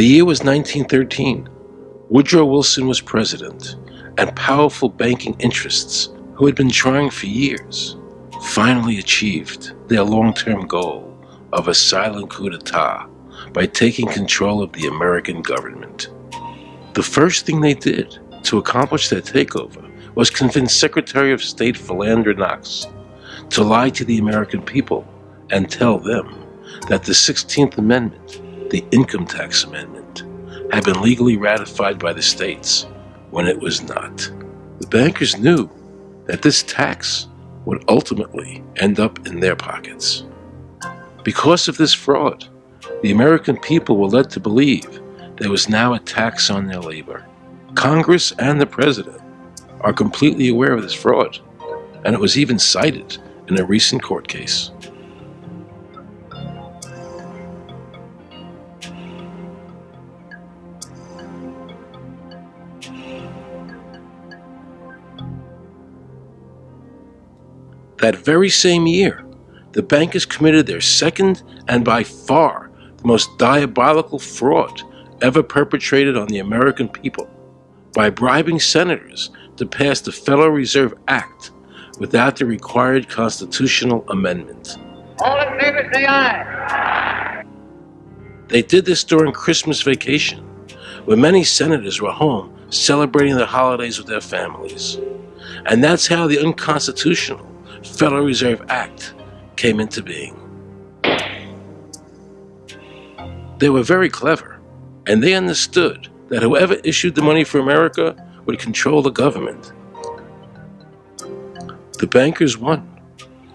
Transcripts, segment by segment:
The year was 1913. Woodrow Wilson was president, and powerful banking interests, who had been trying for years, finally achieved their long term goal of a silent coup d'etat by taking control of the American government. The first thing they did to accomplish their takeover was convince Secretary of State Philander Knox to lie to the American people and tell them that the 16th Amendment the Income Tax Amendment had been legally ratified by the states when it was not. The bankers knew that this tax would ultimately end up in their pockets. Because of this fraud, the American people were led to believe there was now a tax on their labor. Congress and the President are completely aware of this fraud, and it was even cited in a recent court case. That very same year, the bankers committed their second and by far the most diabolical fraud ever perpetrated on the American people by bribing senators to pass the Federal Reserve Act without the required constitutional amendment. All in favor, say aye. They did this during Christmas vacation, when many senators were home celebrating the holidays with their families. And that's how the unconstitutional Federal Reserve Act came into being. They were very clever, and they understood that whoever issued the money for America would control the government. The bankers won,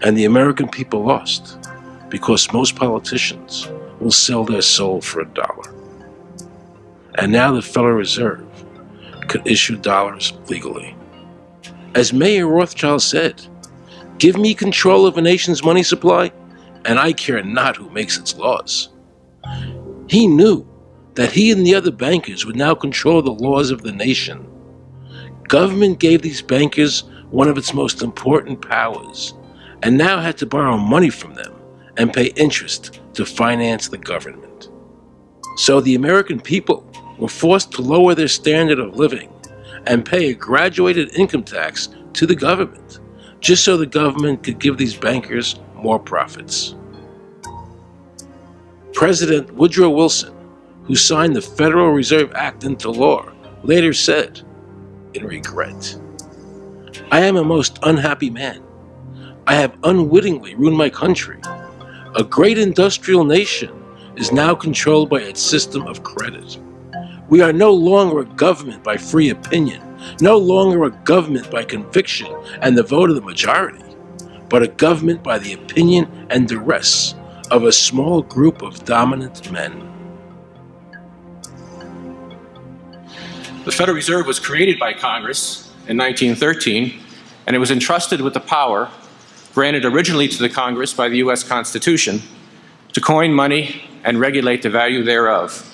and the American people lost, because most politicians will sell their soul for a dollar. And now the Federal Reserve could issue dollars legally. As Mayer Rothschild said, Give me control of a nation's money supply, and I care not who makes its laws. He knew that he and the other bankers would now control the laws of the nation. Government gave these bankers one of its most important powers, and now had to borrow money from them and pay interest to finance the government. So the American people were forced to lower their standard of living and pay a graduated income tax to the government just so the government could give these bankers more profits. President Woodrow Wilson, who signed the Federal Reserve Act into law, later said, in regret, I am a most unhappy man. I have unwittingly ruined my country. A great industrial nation is now controlled by its system of credit. We are no longer a government by free opinion, no longer a government by conviction and the vote of the majority, but a government by the opinion and duress of a small group of dominant men. The Federal Reserve was created by Congress in 1913, and it was entrusted with the power granted originally to the Congress by the U.S. Constitution to coin money and regulate the value thereof.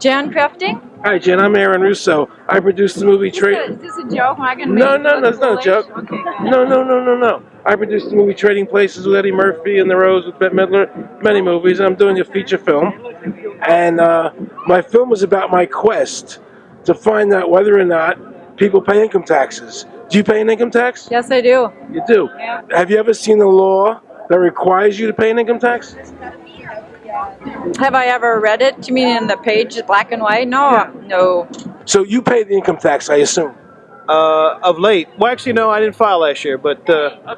Jan Crafting? Hi, Jen. I'm Aaron Russo. I produced the movie this, is this a joke? Am I gonna No, make no, you no, it's not a joke. Okay. No, no, no, no, no. I produced the movie Trading Places with Eddie Murphy and The Rose with Bette Midler, many movies, and I'm doing a feature film. And uh, my film was about my quest to find out whether or not people pay income taxes. Do you pay an income tax? Yes, I do. You do. Yeah. Have you ever seen a law that requires you to pay an income tax? Have I ever read it? You mean in the page, black and white? No, no. So you pay the income tax, I assume. Uh, of late, well, actually, no, I didn't file last year, but uh,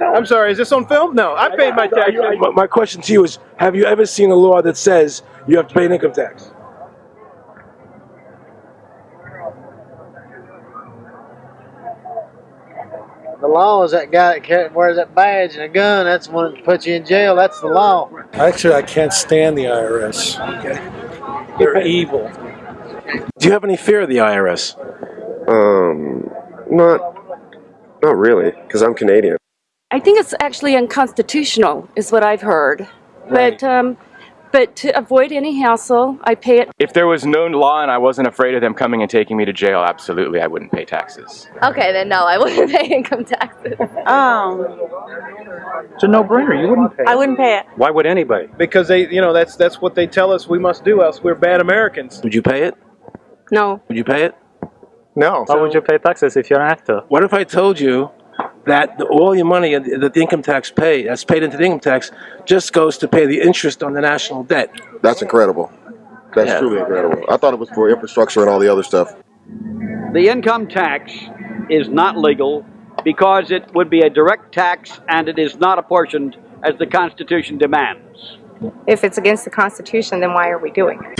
I'm sorry. Is this on film? No, I paid my tax. My, my question to you is: Have you ever seen a law that says you have to pay an income tax? The law is that guy that wears that badge and a gun. That's the one that puts you in jail. That's the law. Actually, I can't stand the IRS. They're evil. Do you have any fear of the IRS? Um, not, not really, because I'm Canadian. I think it's actually unconstitutional, is what I've heard. But um, but to avoid any hassle, I pay it. If there was no law and I wasn't afraid of them coming and taking me to jail, absolutely I wouldn't pay taxes. Okay, then no, I wouldn't pay income taxes. Um, It's a no-brainer. You wouldn't pay. I wouldn't pay it. Why would anybody? because they, you know, that's that's what they tell us we must do, else we're bad Americans. Would you pay it? No. Would you pay it? No. Why would you pay taxes if you're an actor? What if I told you that the, all your money that the income tax pay that's paid into the income tax just goes to pay the interest on the national debt? That's incredible. That's Yeah. truly incredible. I thought it was for infrastructure and all the other stuff. The income tax is not legal because it would be a direct tax and it is not apportioned as the Constitution demands. If it's against the Constitution, then why are we doing it?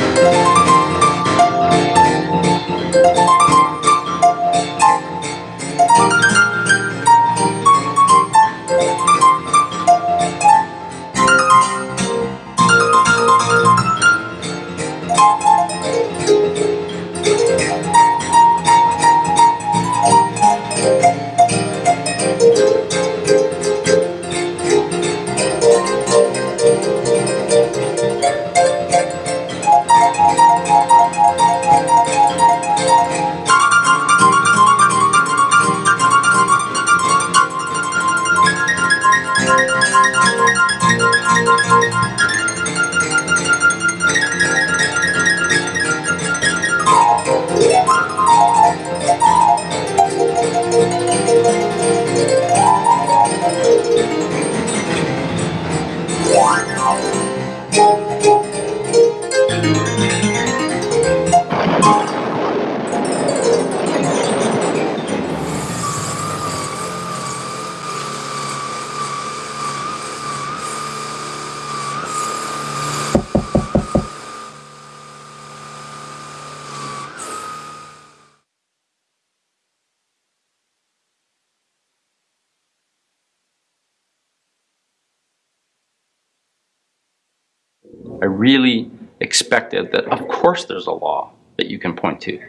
That, of course, there's a law that you can point to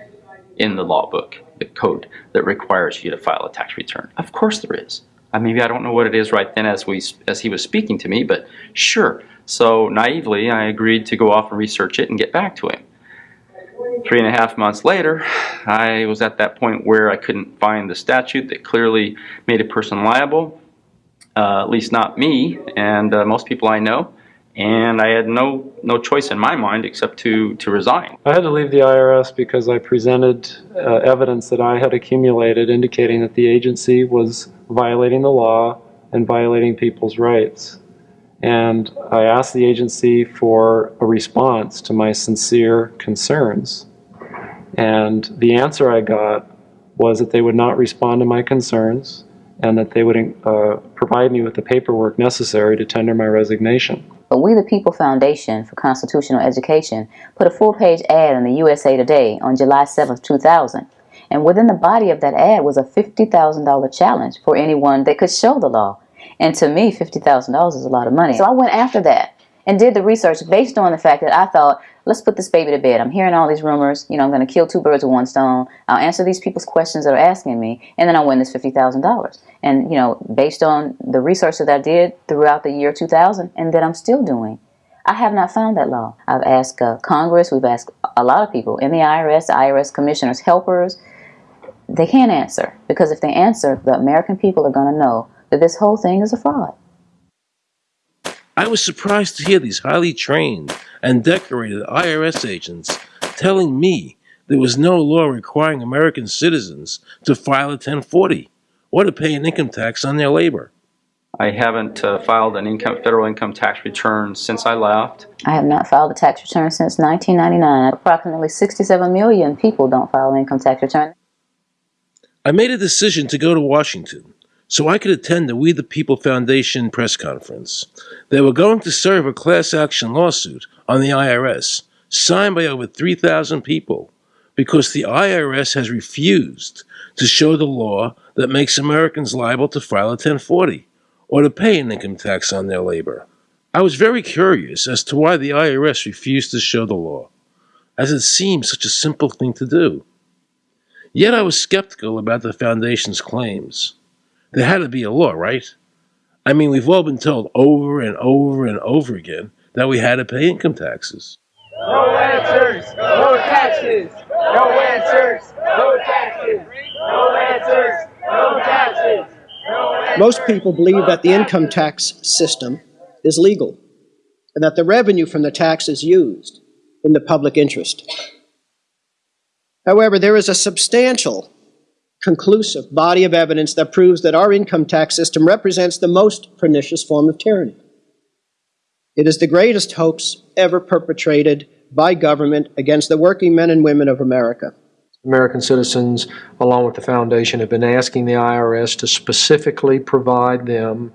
in the law book, the code that requires you to file a tax return. Of course, there is. Maybe I don't know what it is right then as we as he was speaking to me, but sure. So naively, I agreed to go off and research it and get back to him. Three and a half months later, I was at that point where I couldn't find the statute that clearly made a person liable, uh, at least not me and uh, most people I know and I had no no choice in my mind except to to resign. I had to leave the IRS because I presented uh, evidence that I had accumulated indicating that the agency was violating the law and violating people's rights. And I asked the agency for a response to my sincere concerns. And the answer I got was that they would not respond to my concerns and that they would uh, provide me with the paperwork necessary to tender my resignation. But We the People Foundation for Constitutional Education put a full page ad in the USA Today on July 7, 2000. And within the body of that ad was a $50,000 challenge for anyone that could show the law. And to me, $50,000 is a lot of money. So I went after that and did the research based on the fact that I thought, let's put this baby to bed. I'm hearing all these rumors. You know, I'm going to kill two birds with one stone. I'll answer these people's questions that are asking me, and then I'll win this $50,000. And, you know, based on the research that I did throughout the year 2000 and that I'm still doing, I have not found that law. I've asked uh, Congress, we've asked a lot of people in the IRS, IRS commissioners, helpers. They can't answer because if they answer, the American people are going to know that this whole thing is a fraud. I was surprised to hear these highly trained and decorated IRS agents telling me there was no law requiring American citizens to file a 1040 or to pay an income tax on their labor. I haven't uh, filed an income, federal income tax return since I left. I have not filed a tax return since 1999. Approximately 67 million people don't file an income tax return. I made a decision to go to Washington so I could attend the We the People Foundation press conference. They were going to serve a class action lawsuit on the IRS signed by over 3,000 people because the IRS has refused to show the law that makes Americans liable to file a 1040 or to pay an income tax on their labor. I was very curious as to why the IRS refused to show the law, as it seemed such a simple thing to do. Yet I was skeptical about the Foundation's claims. There had to be a law, right? I mean, we've all been told over and over and over again that we had to pay income taxes. No answers, no taxes. No answers, no taxes. No answers, no taxes. No answers, Most people believe that the income tax system is legal and that the revenue from the tax is used in the public interest. However, there is a substantial, conclusive body of evidence that proves that our income tax system represents the most pernicious form of tyranny. It is the greatest hoax ever perpetrated by government against the working men and women of America. American citizens, along with the foundation, have been asking the IRS to specifically provide them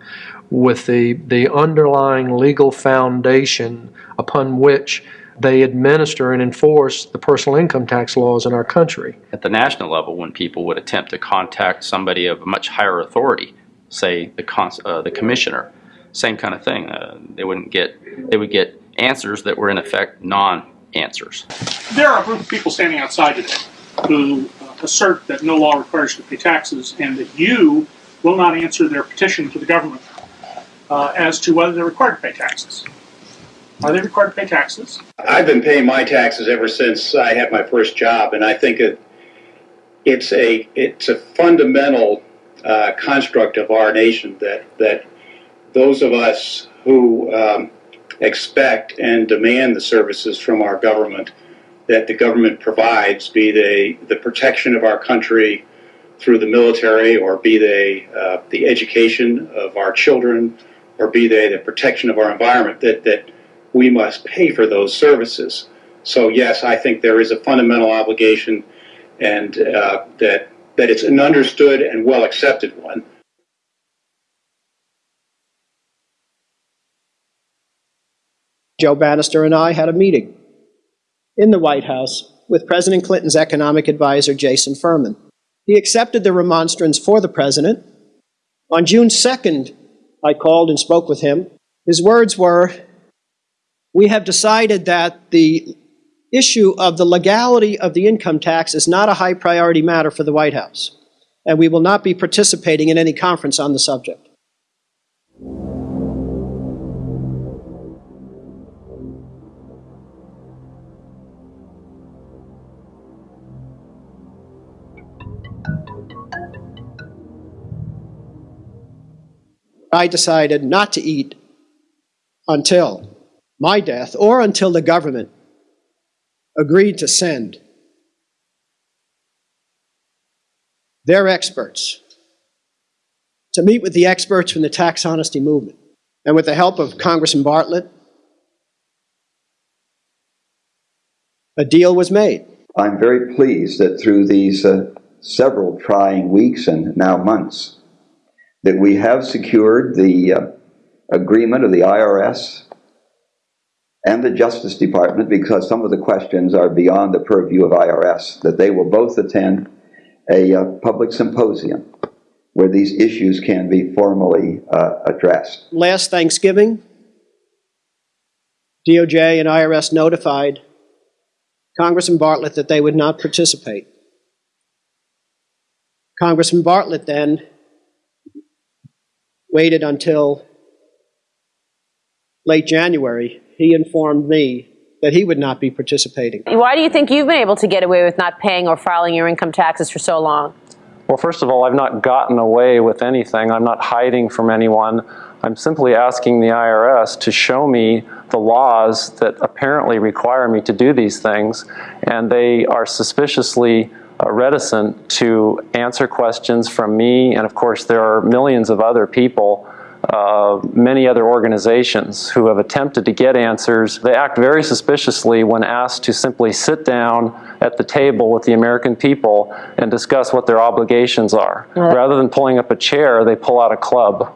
with the, the underlying legal foundation upon which they administer and enforce the personal income tax laws in our country. At the national level, when people would attempt to contact somebody of much higher authority, say the, cons- uh, the commissioner, same kind of thing. Uh, they wouldn't get, they would get answers that were in effect non-answers. There are a group of people standing outside today who uh, assert that no law requires you to pay taxes and that you will not answer their petition to the government uh, as to whether they're required to pay taxes. Are they required to pay taxes? I've been paying my taxes ever since I had my first job, and I think it, it's a it's a fundamental uh, construct of our nation that that those of us who um, expect and demand the services from our government that the government provides, be they the protection of our country through the military, or be they uh, the education of our children, or be they the protection of our environment, that that we must pay for those services. So yes, I think there is a fundamental obligation, and uh, that that it's an understood and well accepted one. Joe Banister and I had a meeting in the White House with President Clinton's economic advisor, Jason Furman. He accepted the remonstrance for the president. On June 2nd, I called and spoke with him. His words were, we have decided that the issue of the legality of the income tax is not a high priority matter for the White House, and we will not be participating in any conference on the subject. I decided not to eat until my death or until the government agreed to send their experts to meet with the experts from the tax honesty movement. And with the help of Congressman Bartlett, a deal was made. I'm very pleased that through these uh, several trying weeks and now months, that we have secured the uh, agreement of the IRS and the Justice Department, because some of the questions are beyond the purview of IRS, that they will both attend a uh, public symposium where these issues can be formally uh, addressed. Last Thanksgiving, DOJ and IRS notified Congressman Bartlett that they would not participate. Congressman Bartlett then waited until late January. He informed me that he would not be participating. Why do you think you've been able to get away with not paying or filing your income taxes for so long? Well, first of all, I've not gotten away with anything. I'm not hiding from anyone. I'm simply asking the IRS to show me the laws that apparently require me to do these things, and they are suspiciously uh, reticent to answer questions from me, and of course there are millions of other people uh, many other organizations who have attempted to get answers, they act very suspiciously when asked to simply sit down at the table with the American people and discuss what their obligations are. Rather than pulling up a chair, they pull out a club.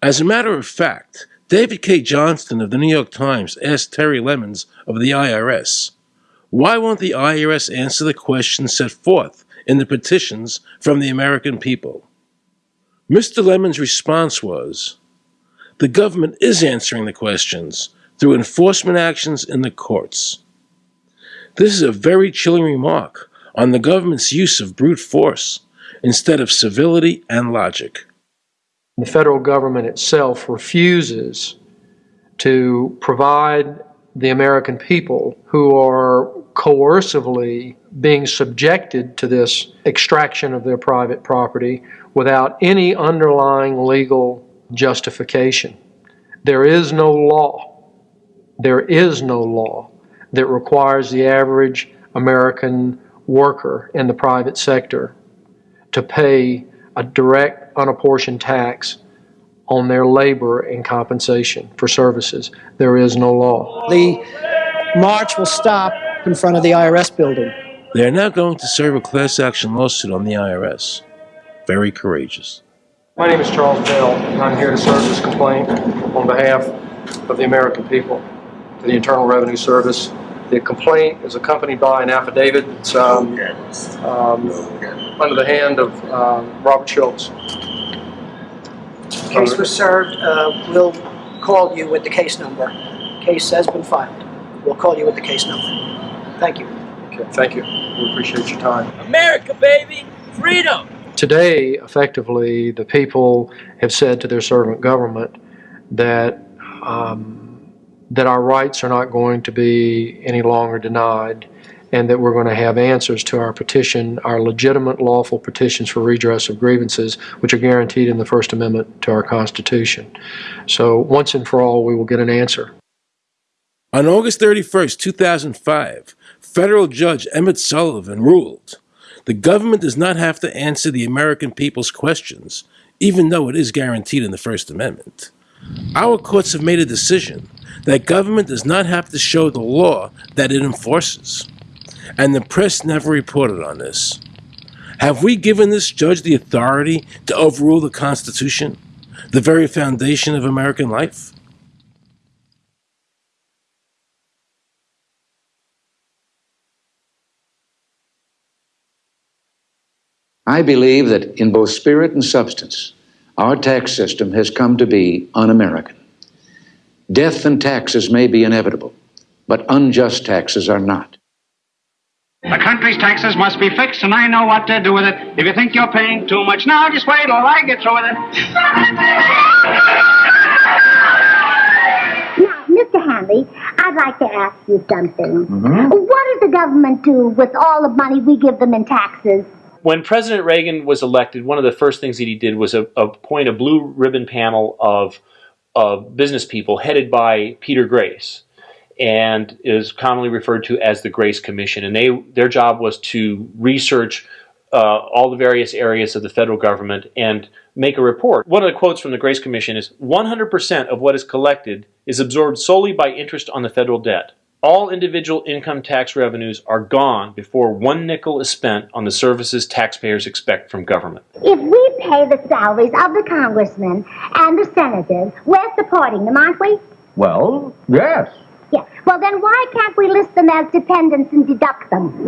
As a matter of fact, David Cay Johnston of the New York Times asked Terry Lemons of the IRS, why won't the IRS answer the questions set forth in the petitions from the American people? Mr. Lemon's response was, the government is answering the questions through enforcement actions in the courts. This is a very chilling remark on the government's use of brute force instead of civility and logic. The federal government itself refuses to provide the American people who are coercively being subjected to this extraction of their private property without any underlying legal justification. There is no law, there is no law that requires the average American worker in the private sector to pay a direct unapportioned tax on their labor and compensation for services. There is no law. The march will stop in front of the IRS building. They are now going to serve a class action lawsuit on the IRS. Very courageous. My name is Charles Bell, and I'm here to serve this complaint on behalf of the American people to the Internal Revenue Service. The complaint is accompanied by an affidavit It's um, um, under the hand of um, Robert Schulz. Case was served. Uh, we'll call you with the case number. Case has been filed. We'll call you with the case number. Thank you. Okay, thank you. We appreciate your time. America, baby! Freedom! Today, effectively, the people have said to their servant government that um, that our rights are not going to be any longer denied and that we're going to have answers to our petition, our legitimate lawful petitions for redress of grievances, which are guaranteed in the First Amendment to our Constitution. So once and for all, we will get an answer. On August 31st, 2005, federal judge Emmett Sullivan ruled the government does not have to answer the American people's questions, even though it is guaranteed in the First Amendment. Our courts have made a decision that government does not have to show the law that it enforces and the press never reported on this. Have we given this judge the authority to overrule the Constitution, the very foundation of American life? I believe that in both spirit and substance, our tax system has come to be un American. Death and taxes may be inevitable, but unjust taxes are not. The country's taxes must be fixed, and I know what to do with it. If you think you're paying too much now, just wait till I get through with it. Now, Mr. Hanley, I'd like to ask you something. Mm-hmm. What does the government do with all the money we give them in taxes? When President Reagan was elected, one of the first things that he did was appoint a blue ribbon panel of, of business people headed by Peter Grace and is commonly referred to as the Grace Commission. And they their job was to research uh, all the various areas of the federal government and make a report. One of the quotes from the Grace Commission is 100% of what is collected is absorbed solely by interest on the federal debt. All individual income tax revenues are gone before one nickel is spent on the services taxpayers expect from government. If we pay the salaries of the congressmen and the senators, we're supporting them, aren't we? Well, yes. Yeah. Well, then why can't we list them as dependents and deduct them? We've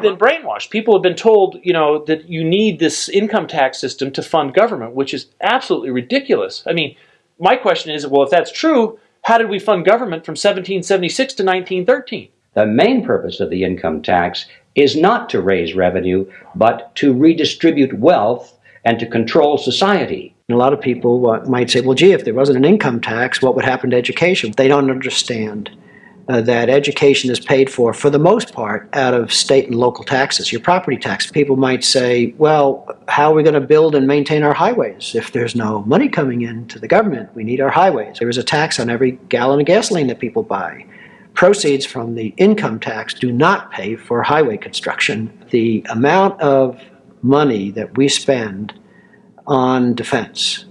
been brainwashed. People have been told, you know, that you need this income tax system to fund government, which is absolutely ridiculous. I mean, my question is, well, if that's true, how did we fund government from 1776 to 1913? The main purpose of the income tax is not to raise revenue, but to redistribute wealth and to control society. A lot of people might say, well, gee, if there wasn't an income tax, what would happen to education? They don't understand uh, that education is paid for, for the most part, out of state and local taxes, your property tax. People might say, well, how are we going to build and maintain our highways if there's no money coming in to the government? We need our highways. There is a tax on every gallon of gasoline that people buy. Proceeds from the income tax do not pay for highway construction. The amount of money that we spend on defense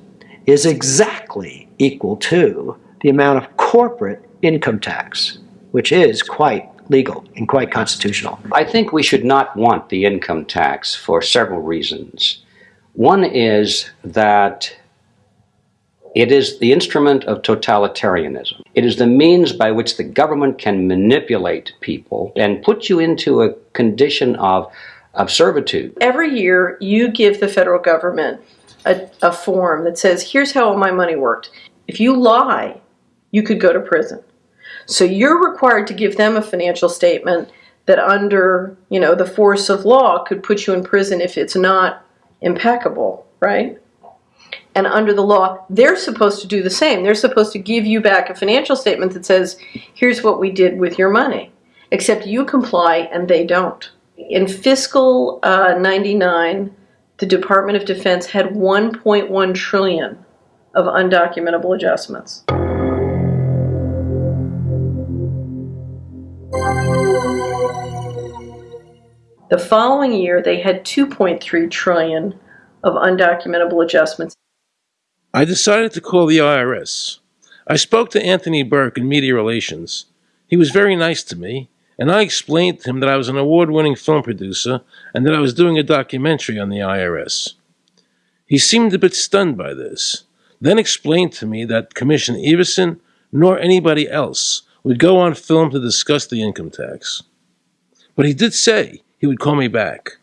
is exactly equal to the amount of corporate income tax, which is quite legal and quite constitutional. I think we should not want the income tax for several reasons. One is that it is the instrument of totalitarianism. It is the means by which the government can manipulate people and put you into a condition of, of servitude. Every year, you give the federal government a, a form that says, here's how all my money worked. If you lie, you could go to prison. So you're required to give them a financial statement that under, you know, the force of law could put you in prison if it's not impeccable, right? And under the law, they're supposed to do the same. They're supposed to give you back a financial statement that says, here's what we did with your money. Except you comply and they don't. In fiscal uh, 99, the Department of Defense had 1.1 trillion of undocumentable adjustments. The following year, they had 2.3 trillion of undocumentable adjustments. I decided to call the IRS. I spoke to Anthony Burke in media relations. He was very nice to me, and I explained to him that I was an award winning film producer and that I was doing a documentary on the IRS. He seemed a bit stunned by this, then explained to me that Commissioner Everson nor anybody else would go on film to discuss the income tax. But he did say he would call me back.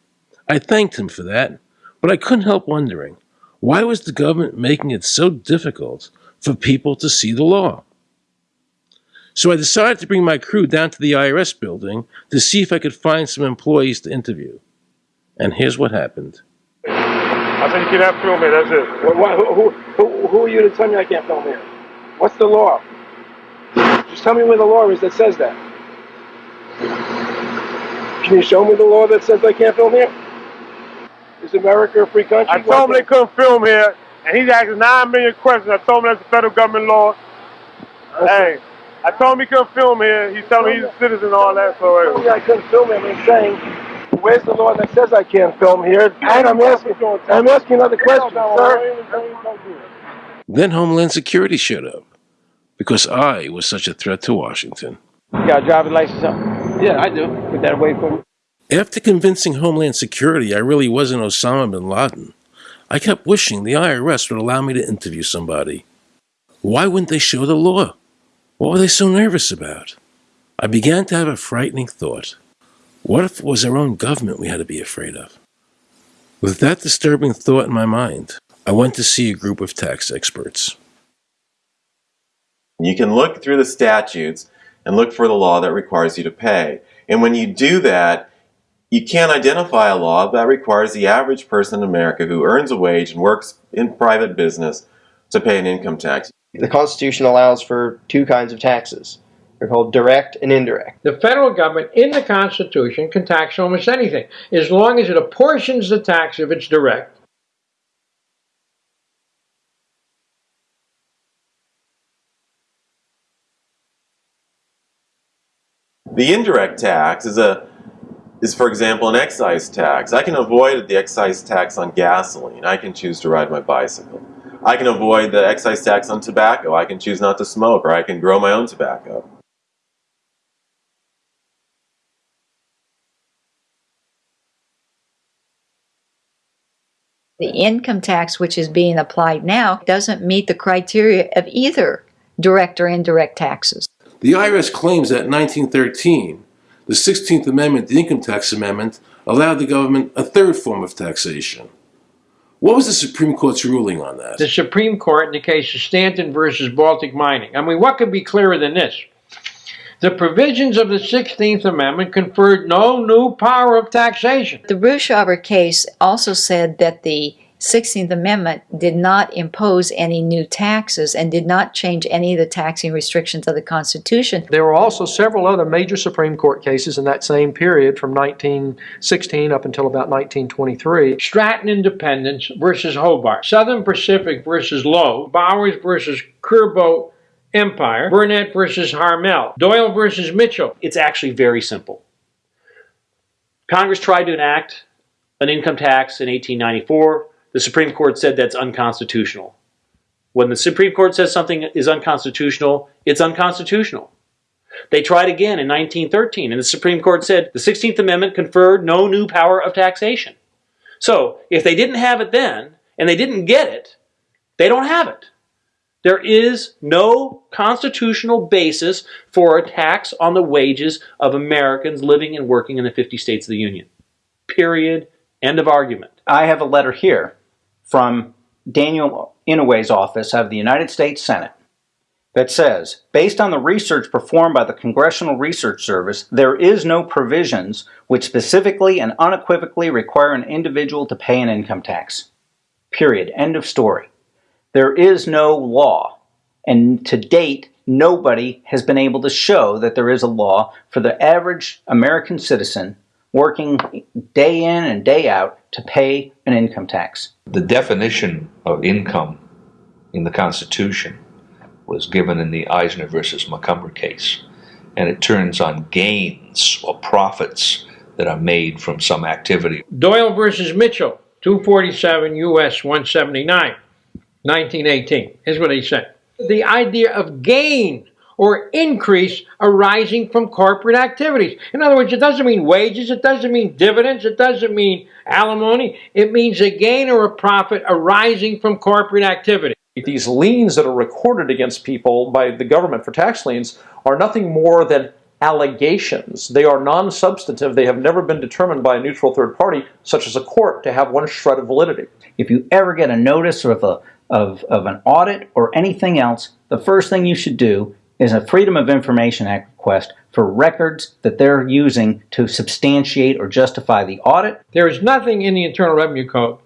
I thanked him for that, but I couldn't help wondering why was the government making it so difficult for people to see the law? So I decided to bring my crew down to the IRS building to see if I could find some employees to interview. And here's what happened. I said you cannot film here, that's it. Well, why, who, who, who are you to tell me I can't film here? What's the law? Just tell me where the law is that says that. Can you show me the law that says I can't film here? Is America a free country? I told him they couldn't film here, and he's asking nine million questions. I told him that's the federal government law. Hey, I told him he couldn't film here. He's telling me he's a citizen and all that. So told me I couldn't film him. I'm saying, where's the law that says I can't film here? And I'm asking, I'm asking another question, sir. Then Homeland Security showed up because I was such a threat to Washington. You got a driver's license? Yeah, I do. Put that away for me. After convincing Homeland Security I really wasn't Osama bin Laden, I kept wishing the IRS would allow me to interview somebody. Why wouldn't they show the law? What were they so nervous about? I began to have a frightening thought. What if it was our own government we had to be afraid of? With that disturbing thought in my mind, I went to see a group of tax experts. You can look through the statutes and look for the law that requires you to pay. And when you do that, you can't identify a law that requires the average person in America who earns a wage and works in private business to pay an income tax. The Constitution allows for two kinds of taxes. They're called direct and indirect. The federal government in the Constitution can tax almost anything as long as it apportions the tax if it's direct. The indirect tax is a is for example an excise tax. I can avoid the excise tax on gasoline. I can choose to ride my bicycle. I can avoid the excise tax on tobacco. I can choose not to smoke or I can grow my own tobacco. The income tax which is being applied now doesn't meet the criteria of either direct or indirect taxes. The IRS claims that in 1913, the 16th Amendment, the Income Tax Amendment, allowed the government a third form of taxation. What was the Supreme Court's ruling on that? The Supreme Court in the case of Stanton versus Baltic Mining. I mean, what could be clearer than this? The provisions of the 16th Amendment conferred no new power of taxation. The Brushaber case also said that the 16th Amendment did not impose any new taxes and did not change any of the taxing restrictions of the Constitution. There were also several other major Supreme Court cases in that same period from 1916 up until about 1923. Stratton Independence versus Howbert, Southern Pacific versus Lowe, Bowers versus Kerbaugh Empire, Burnet versus Harmel, Doyle versus Mitchell. It's actually very simple. Congress tried to enact an income tax in 1894. The Supreme Court said that's unconstitutional. When the Supreme Court says something is unconstitutional, it's unconstitutional. They tried again in 1913, and the Supreme Court said the 16th Amendment conferred no new power of taxation. So, if they didn't have it then, and they didn't get it, they don't have it. There is no constitutional basis for a tax on the wages of Americans living and working in the 50 states of the Union. Period. End of argument. I have a letter here from Daniel Inouye's office of the United States Senate that says, based on the research performed by the Congressional Research Service, there is no provisions which specifically and unequivocally require an individual to pay an income tax. Period. End of story. There is no law, and to date, nobody has been able to show that there is a law for the average American citizen working day in and day out to pay an income tax. The definition of income in the Constitution was given in the Eisner versus Macomber case, and it turns on gains or profits that are made from some activity. Doyle versus Mitchell, 247 U.S. 179, 1918. Here's what he said. The idea of gain or increase arising from corporate activities. In other words, it doesn't mean wages, it doesn't mean dividends, it doesn't mean alimony. It means a gain or a profit arising from corporate activity. These liens that are recorded against people by the government for tax liens are nothing more than allegations. They are non-substantive. They have never been determined by a neutral third party, such as a court, to have one shred of validity. If you ever get a notice of, a, of, of an audit or anything else, the first thing you should do is a Freedom of Information Act request for records that they're using to substantiate or justify the audit. There is nothing in the Internal Revenue Code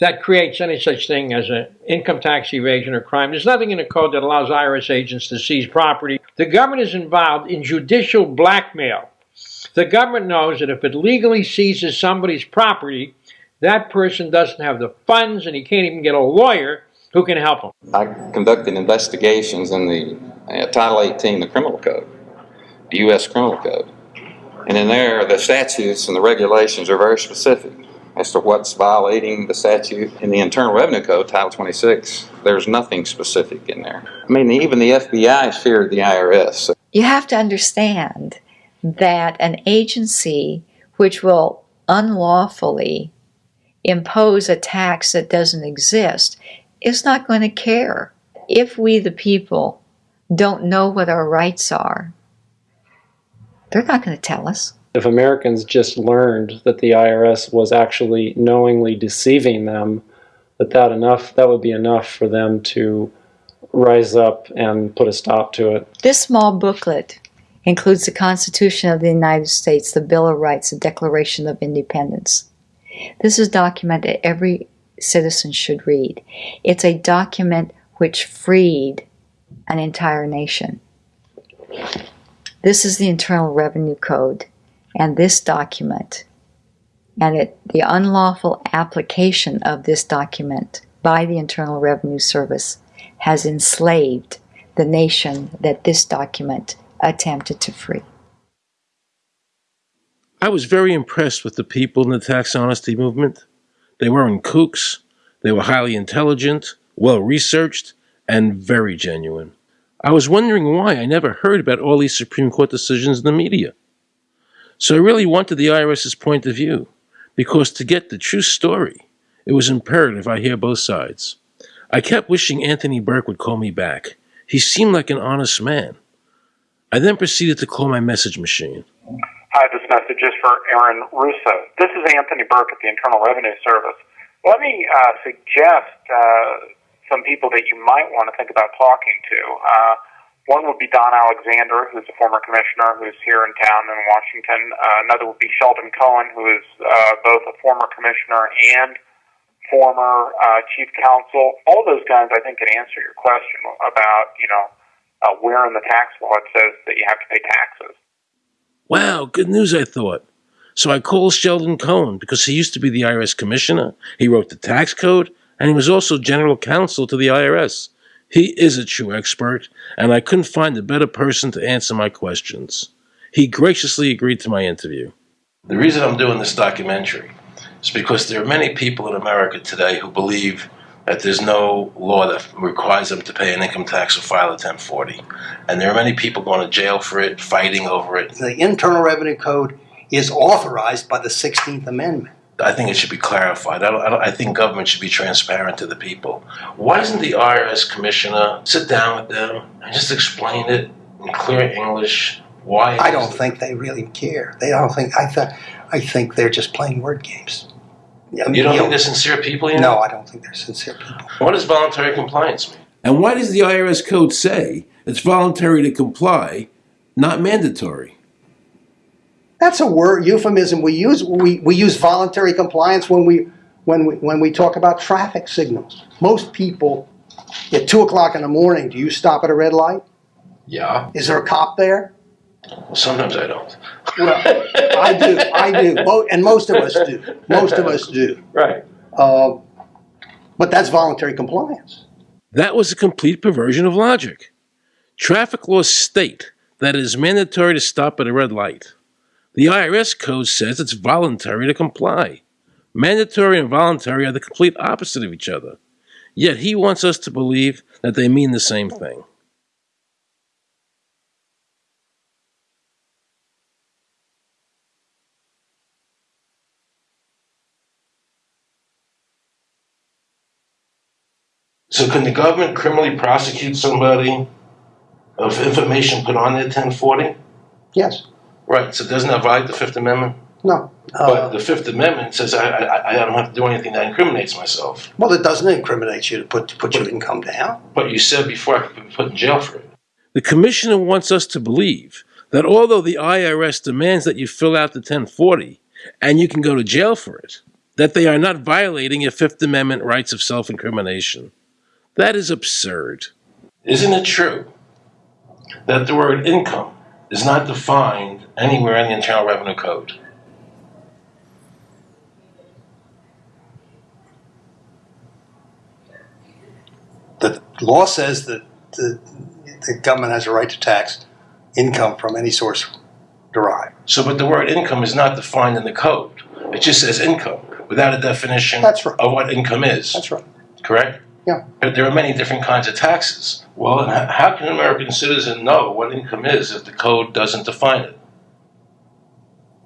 that creates any such thing as an income tax evasion or crime. There's nothing in the code that allows IRS agents to seize property. The government is involved in judicial blackmail. The government knows that if it legally seizes somebody's property, that person doesn't have the funds and he can't even get a lawyer who can help him. I conducted investigations in the uh, Title 18, the criminal code, the U.S. criminal code. And in there, the statutes and the regulations are very specific as to what's violating the statute in the Internal Revenue Code, Title 26. There's nothing specific in there. I mean, even the FBI feared the IRS. You have to understand that an agency which will unlawfully impose a tax that doesn't exist is not going to care. If we, the people, don't know what our rights are, they're not going to tell us. If Americans just learned that the IRS was actually knowingly deceiving them, that that enough that would be enough for them to rise up and put a stop to it. This small booklet includes the Constitution of the United States, the Bill of Rights, the Declaration of Independence. This is documented document every citizen should read. It's a document which freed an entire nation. This is the Internal Revenue Code, and this document, and it, the unlawful application of this document by the Internal Revenue Service has enslaved the nation that this document attempted to free. I was very impressed with the people in the tax honesty movement. They weren't kooks. They were highly intelligent, well researched, and very genuine. I was wondering why I never heard about all these Supreme Court decisions in the media. So I really wanted the IRS's point of view, because to get the true story, it was imperative I hear both sides. I kept wishing Anthony Burke would call me back. He seemed like an honest man. I then proceeded to call my message machine. Hi, this message is for Aaron Russo. This is Anthony Burke at the Internal Revenue Service. Let me uh, suggest uh, some people that you might want to think about talking to. Uh, one would be Don Alexander, who's a former commissioner who's here in town in Washington. Uh, another would be Sheldon Cohen, who is uh, both a former commissioner and former uh, chief counsel. All those guys, I think, can answer your question about, you know, uh, where in the tax law it says that you have to pay taxes. Wow, good news, I thought. So I called Sheldon Cohen because he used to be the IRS commissioner, he wrote the tax code, and he was also general counsel to the IRS. He is a true expert, and I couldn't find a better person to answer my questions. He graciously agreed to my interview. The reason I'm doing this documentary is because there are many people in America today who believe that there's no law that requires them to pay an income tax or file a 1040. And there are many people going to jail for it, fighting over it. The Internal Revenue Code is authorized by the 16th Amendment. I think it should be clarified. I, don't, I, don't, I think government should be transparent to the people. Why doesn't the IRS commissioner sit down with them and just explain it in clear English? Why? I don't think they really care. They don't think. I th- I think they're just playing word games. You don't think they're sincere people? You No. I don't think they're sincere people. What does voluntary compliance mean? And why does the IRS code say it's voluntary to comply, not mandatory? That's a word euphemism we use. We, we use voluntary compliance when we when we when we talk about traffic signals. Most people at two o'clock in the morning, do you stop at a red light? Yeah. Is there a cop there? Well, sometimes I don't. Well, I do. I do. Mo- And most of us do. Most of us do. Right. Uh, but that's voluntary compliance. That was a complete perversion of logic. Traffic laws state that it is mandatory to stop at a red light. The IRS code says it's voluntary to comply. Mandatory and voluntary are the complete opposite of each other. Yet he wants us to believe that they mean the same thing. So, can the government criminally prosecute somebody of information put on their 1040? Yes. Right. So, doesn't that violate the Fifth Amendment? No. but the Fifth Amendment says I, I, I don't have to do anything that incriminates myself. Well, it doesn't incriminate you to put to put your income down. But you said before I could be put in jail for it. The commissioner wants us to believe that although the IRS demands that you fill out the 1040 and you can go to jail for it, that they are not violating your Fifth Amendment rights of self incrimination. That is absurd. Isn't it true that the word income is not defined anywhere in the Internal Revenue Code? The law says that the, the government has a right to tax income from any source derived. So, but the word income is not defined in the code. It just says income without a definition That's right. of what income is. That's right. Correct? Yeah. But there are many different kinds of taxes. Well, how can an American citizen know what income is if the code doesn't define it?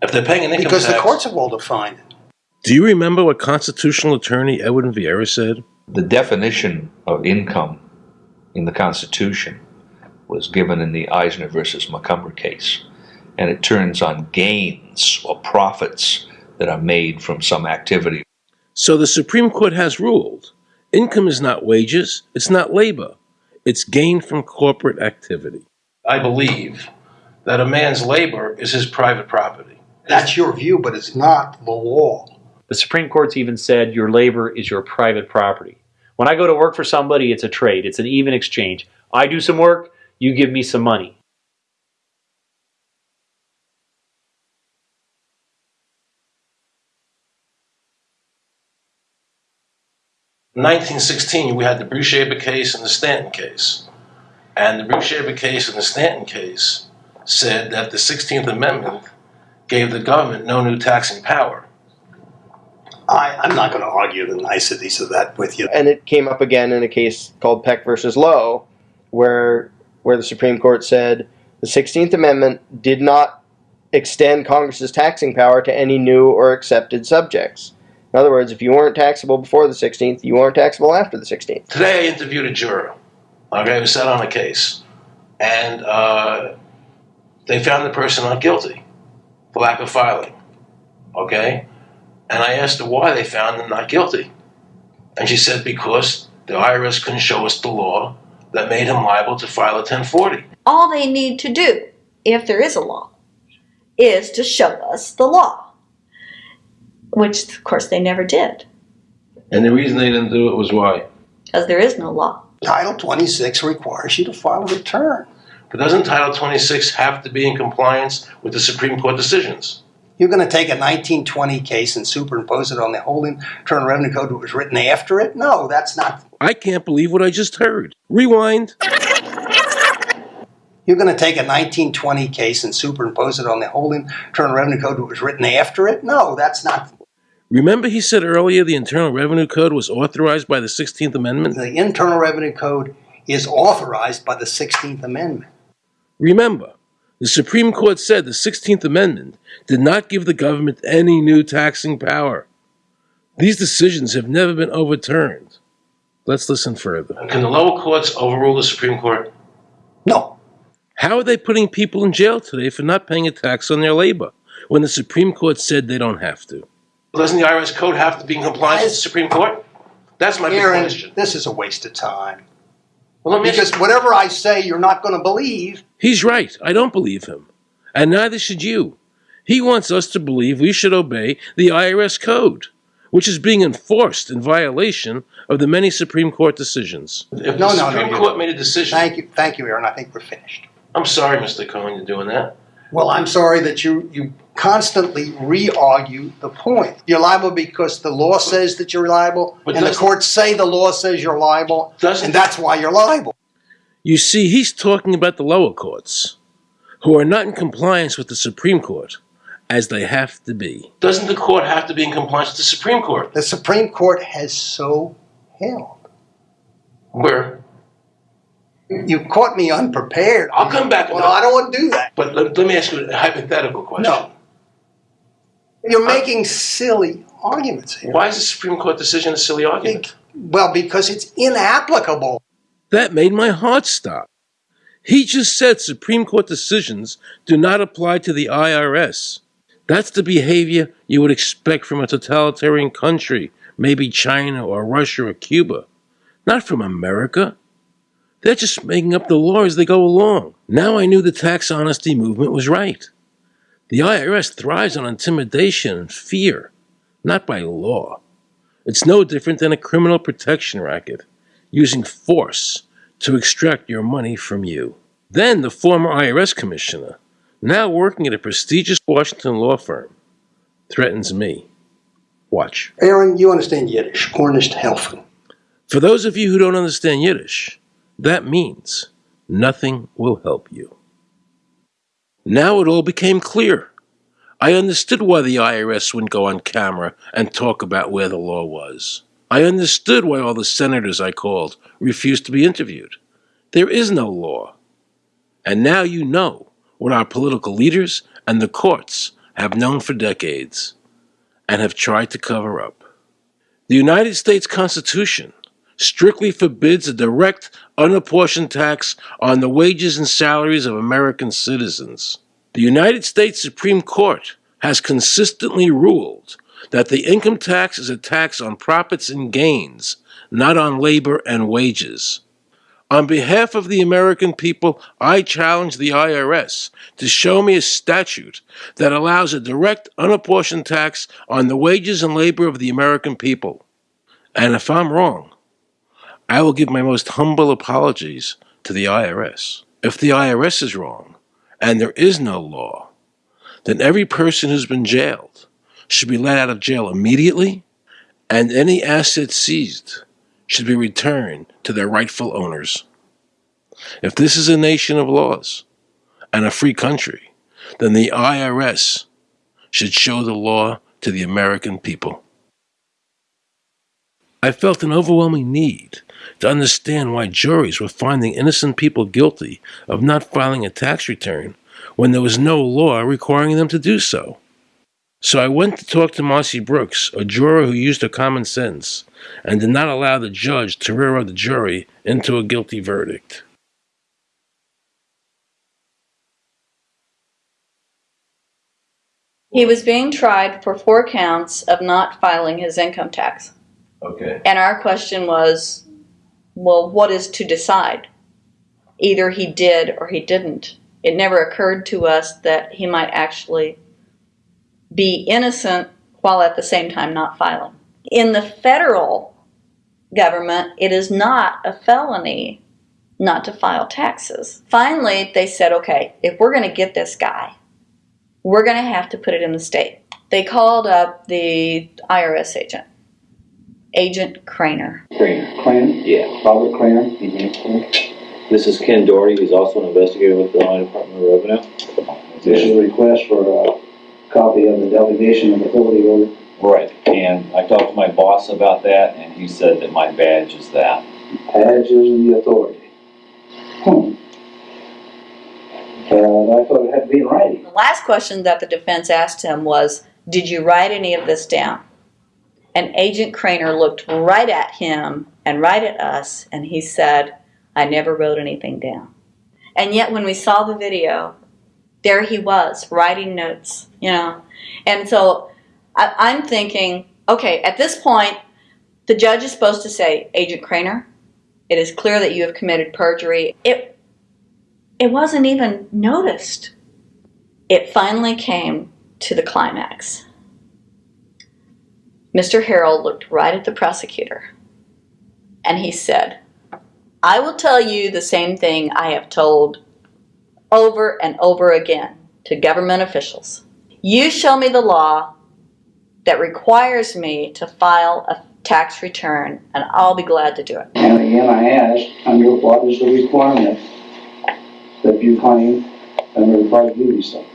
If they're paying an income Because the courts have all defined it. Do you remember what constitutional attorney Edwin Vieira said? The definition of income in the Constitution was given in the Eisner versus Macomber case, and it turns on gains or profits that are made from some activity. So the Supreme Court has ruled income is not wages, it's not labor, it's gain from corporate activity. I believe that a man's labor is his private property. That's your view, but it's not the law. The Supreme Court's even said your labor is your private property. When I go to work for somebody, it's a trade, it's an even exchange. I do some work, you give me some money. 1916, we had the Brushaber case and the Stanton case. And the Brushaber case and the Stanton case said that the 16th Amendment gave the government no new taxing power. I, I'm not going to argue the niceties of that with you. And it came up again in a case called Peck versus Lowe, where where the Supreme Court said the 16th Amendment did not extend Congress's taxing power to any new or accepted subjects. In other words, if you weren't taxable before the 16th, you aren't taxable after the 16th. Today, I interviewed a juror, okay, who sat on a case, and uh, they found the person not guilty for lack of filing, okay? And I asked her why they found him not guilty. And she said because the IRS couldn't show us the law that made him liable to file a 1040. All they need to do, if there is a law, is to show us the law, which of course they never did, And the reason they didn't do it was why? because there is no law. Title 26 requires you to file a return. But doesn't Title 26 have to be in compliance with the Supreme Court decisions? You're going to take a 1920 case and superimpose it on the whole Internal Revenue Code that was written after it? No, that's not. I can't believe what I just heard. Rewind. You're going to take a 1920 case and superimpose it on the whole Internal Revenue Code that was written after it? No, that's not. Remember, he said earlier the Internal Revenue Code was authorized by the 16th Amendment? The Internal Revenue Code is authorized by the 16th Amendment. Remember, the Supreme Court said the 16th Amendment did not give the government any new taxing power. These decisions have never been overturned. Let's listen further. Can the lower courts overrule the Supreme Court? No. How are they putting people in jail today for not paying a tax on their labor when the Supreme Court said they don't have to? Doesn't the IRS code have to be in compliance with the Supreme Court? That's my big Aaron, question. this is a waste of time. Well, let me because whatever I say, you're not going to believe. He's right. I don't believe him. And neither should you. He wants us to believe we should obey the IRS code, which is being enforced in violation of the many Supreme Court decisions. If no, the no, Supreme no. Court made a decision. Thank you, thank you, Aaron. I think we're finished. I'm sorry, Mr. Cohen, you're doing that. Well, I'm sorry that you you constantly re-argue the point. You're liable because the law says that you're liable, But and the courts say the law says you're liable, and that's why you're liable. You see, he's talking about the lower courts, who are not in compliance with the Supreme Court, as they have to be. Doesn't the court have to be in compliance with the Supreme Court? The Supreme Court has so held. Where? You caught me unprepared. I'll come back. Well, I don't want to do that. But let, let me ask you a hypothetical question. No. You're making silly arguments here. Why is the Supreme Court decision a silly argument? Well, because it's inapplicable. That made my heart stop. He just said Supreme Court decisions do not apply to the IRS. That's the behavior you would expect from a totalitarian country, maybe China or Russia or Cuba. Not from America. They're just making up the law as they go along. Now I knew the tax honesty movement was right. The IRS thrives on intimidation and fear, not by law. It's no different than a criminal protection racket, using force to extract your money from you. Then the former IRS commissioner, now working at a prestigious Washington law firm, threatens me. Watch. Aaron, you understand Yiddish. Gornisht helfen. For those of you who don't understand Yiddish, that means nothing will help you. Now it all became clear. I understood why the IRS wouldn't go on camera and talk about where the law was. I understood why all the senators I called refused to be interviewed. There is no law. And now you know what our political leaders and the courts have known for decades and have tried to cover up. The United States Constitution strictly forbids a direct, unapportioned tax on the wages and salaries of American citizens. The United States Supreme Court has consistently ruled that the income tax is a tax on profits and gains, not on labor and wages. On behalf of the American people, I challenge the IRS to show me a statute that allows a direct, unapportioned tax on the wages and labor of the American people. And if I'm wrong, I will give my most humble apologies to the IRS. If the IRS is wrong, and there is no law, then every person who's been jailed should be let out of jail immediately, and any assets seized should be returned to their rightful owners. If this is a nation of laws and a free country, then the IRS should show the law to the American people. I felt an overwhelming need to understand why juries were finding innocent people guilty of not filing a tax return when there was no law requiring them to do so. So I went to talk to Marcy Brooks, a juror who used her common sense and did not allow the judge to railroad the jury into a guilty verdict. He was being tried for four counts of not filing his income tax. Okay. And our question was, well, what is to decide? Either he did or he didn't. It never occurred to us that he might actually be innocent while at the same time not filing. In the federal government, it is not a felony not to file taxes. Finally, they said, okay, if we're going to get this guy, we're going to have to put it in the state. They called up the IRS agent, Agent Craner. Craner. Craner? Yeah, Robert Craner. Mm-hmm. This is Ken Doherty, who's also an investigator with the Illinois Department of Revenue. This is a request for a copy of the delegation of authority order Right, and I talked to my boss about that, and he said that my badge is that. Badge is the authority. Hmm. Uh, I thought it had to be in writing. The last question that the defense asked him was, Did you write any of this down? And Agent Craner looked right at him and right at us, and he said, I never wrote anything down. And yet, when we saw the video, there he was writing notes, you know. And so I, I'm thinking, okay, at this point, the judge is supposed to say, Agent Craner, it is clear that you have committed perjury. It it wasn't even noticed. It finally came to the climax. Mr. Harrell looked right at the prosecutor and he said, I will tell you the same thing I have told over and over again to government officials. You show me the law that requires me to file a tax return and I'll be glad to do it. And again, I ask, under what is the requirement that you claim under the private duty stuff?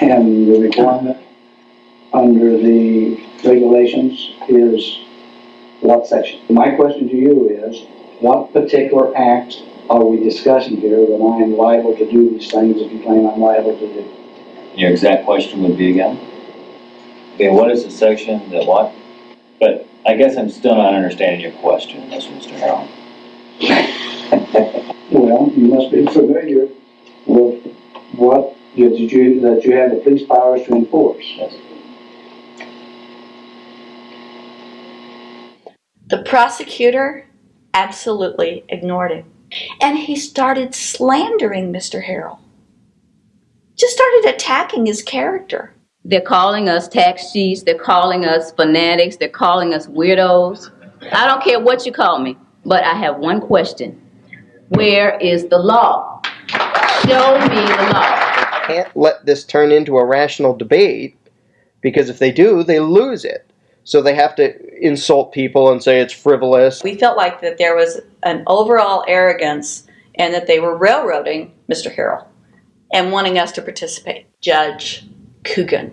And the requirement under the regulations is what section? My question to you is, what particular act are we discussing here that I am liable to do these things if you claim I'm liable to do? Your exact question would be again? Okay, what is the section that what? But I guess I'm still not understanding your question, Mr. Harrell. Well, you must be familiar with what you- that you, that you have the police powers to enforce. The prosecutor absolutely ignored him. And he started slandering Mr. Harrell. Just started attacking his character. They're calling us tax cheats, they're calling us fanatics, they're calling us weirdos. I don't care what you call me, but I have one question. Where is the law? Show me the law. Can't let this turn into a rational debate because if they do, they lose it. So they have to insult people and say it's frivolous. We felt like that there was an overall arrogance and that they were railroading Mr. Harrell and wanting us to participate. Judge Coogan.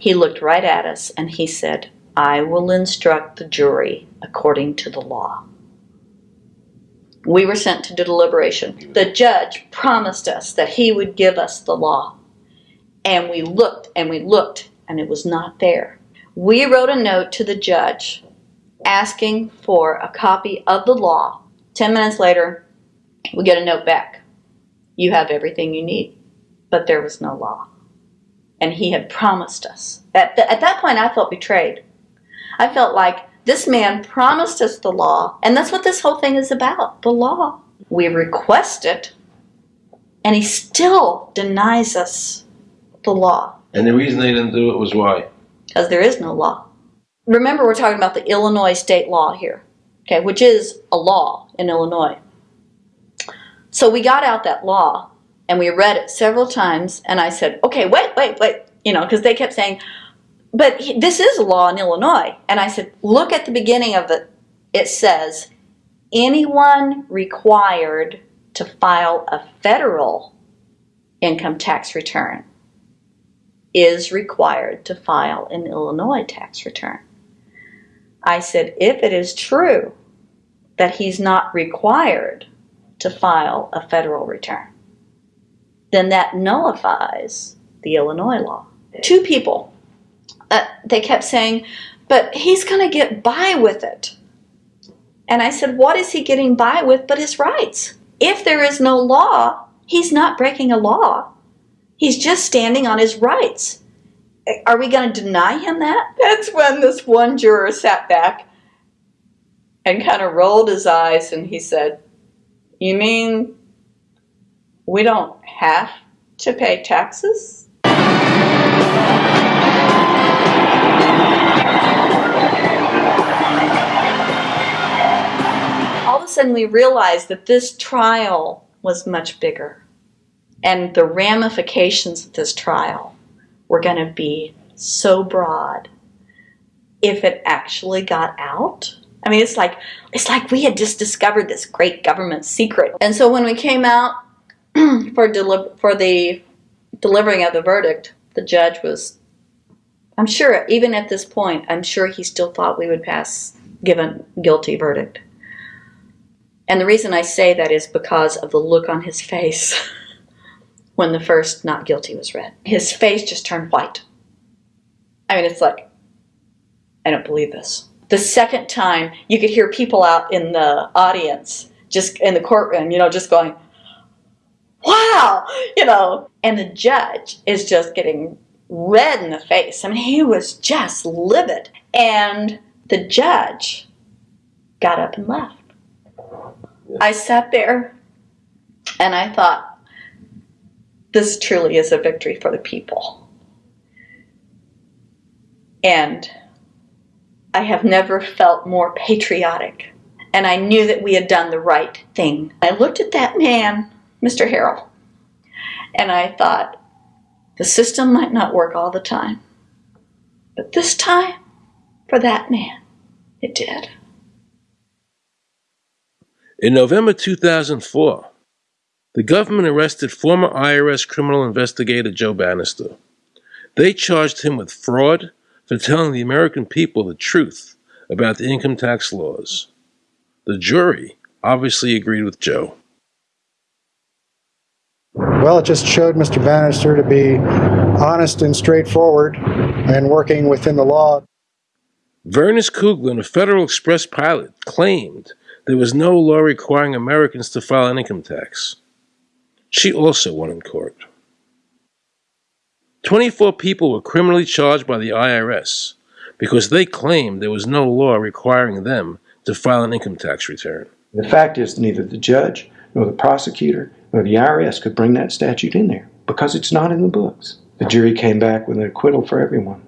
He looked right at us and he said, I will instruct the jury according to the law. We were sent to do deliberation. The judge promised us that he would give us the law. And we looked and we looked and it was not there. We wrote a note to the judge asking for a copy of the law. Ten minutes later, we get a note back. You have everything you need. But there was no law. And he had promised us. At, th- at that point, I felt betrayed. I felt like this man promised us the law, and that's what this whole thing is about the law. We request it, and he still denies us the law And the reason they didn't do it was why? Because there is no law. Remember, we're talking about the Illinois state law here, okay, which is a law in Illinois. So we got out that law and we read it several times, and I said, okay, wait, wait, wait, you know, because they kept saying, but this is a law in Illinois. And I said, look at the beginning of it. It says, anyone required to file a federal income tax return is required to file an Illinois tax return. I said, if it is true that he's not required to file a federal return, then that nullifies the Illinois law. Two people, uh, they kept saying, but he's going to get by with it. And I said, what is he getting by with but his rights? If there is no law, he's not breaking a law. He's just standing on his rights. Are we going to deny him that? That's when this one juror sat back and kind of rolled his eyes and he said, You mean we don't have to pay taxes? All of a sudden, we realized that this trial was much bigger. And the ramifications of this trial were going to be so broad if it actually got out. I mean, it's like it's like we had just discovered this great government secret. And so when we came out for deli- for the delivering of the verdict, the judge was I'm sure, even at this point, I'm sure he still thought we would pass, given guilty verdict. And the reason I say that is because of the look on his face when the first not guilty was read. His face just turned white. I mean, it's like, I don't believe this. The second time, you could hear people out in the audience, just in the courtroom, you know, just going, wow, you know, and the judge is just getting red in the face. I mean, he was just livid. And the judge got up and left. I sat there and I thought, this truly is a victory for the people. And I have never felt more patriotic. And I knew that we had done the right thing. I looked at that man, Mr. Harrell, and I thought, the system might not work all the time. But this time, for that man, it did. In November 2004, the government arrested former IRS criminal investigator Joe Banister. They charged him with fraud for telling the American people the truth about the income tax laws. The jury obviously agreed with Joe. Well, it just showed Mr. Banister to be honest and straightforward and working within the law. Vernice Kuglin, a Federal Express pilot, claimed there was no law requiring Americans to file an income tax. She also won in court. 24 people were criminally charged by the IRS because they claimed there was no law requiring them to file an income tax return. The fact is, neither the judge nor the prosecutor nor the IRS could bring that statute in there because it's not in the books. The jury came back with an acquittal for everyone.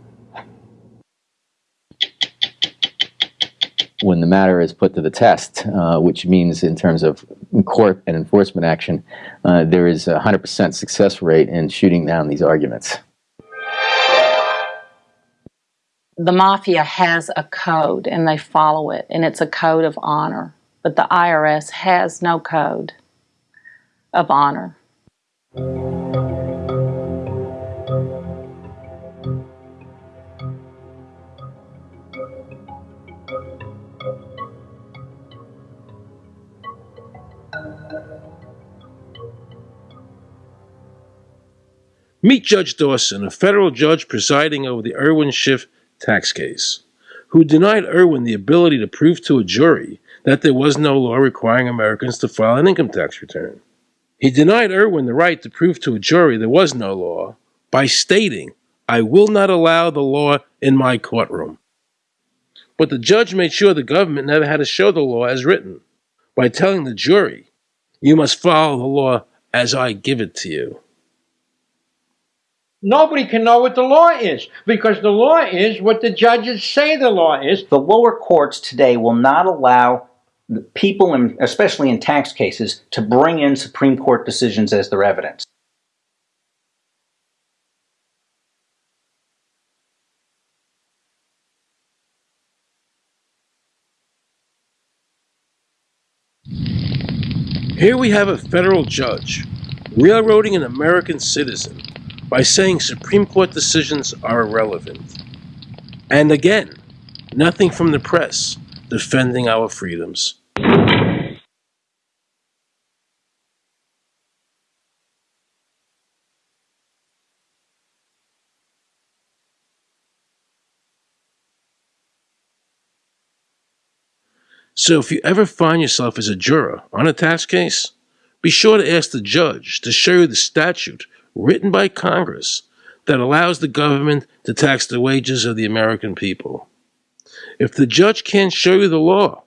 When the matter is put to the test, uh, which means in terms of court and enforcement action, uh, there is a 100% success rate in shooting down these arguments. the mafia has a code and they follow it, and it's a code of honor. But the IRS has no code of honor. Meet Judge Dawson, a federal judge presiding over the Irwin Schiff tax case, who denied Irwin the ability to prove to a jury that there was no law requiring Americans to file an income tax return. He denied Irwin the right to prove to a jury there was no law by stating, I will not allow the law in my courtroom. But the judge made sure the government never had to show the law as written by telling the jury, you must follow the law as I give it to you. Nobody can know what the law is because the law is what the judges say the law is. The lower courts today will not allow people, in, especially in tax cases, to bring in Supreme Court decisions as their evidence. Here we have a federal judge railroading an American citizen by saying Supreme Court decisions are irrelevant. And again, nothing from the press defending our freedoms. So if you ever find yourself as a juror on a tax case, be sure to ask the judge to show you the statute written by Congress that allows the government to tax the wages of the American people. If the judge can't show you the law,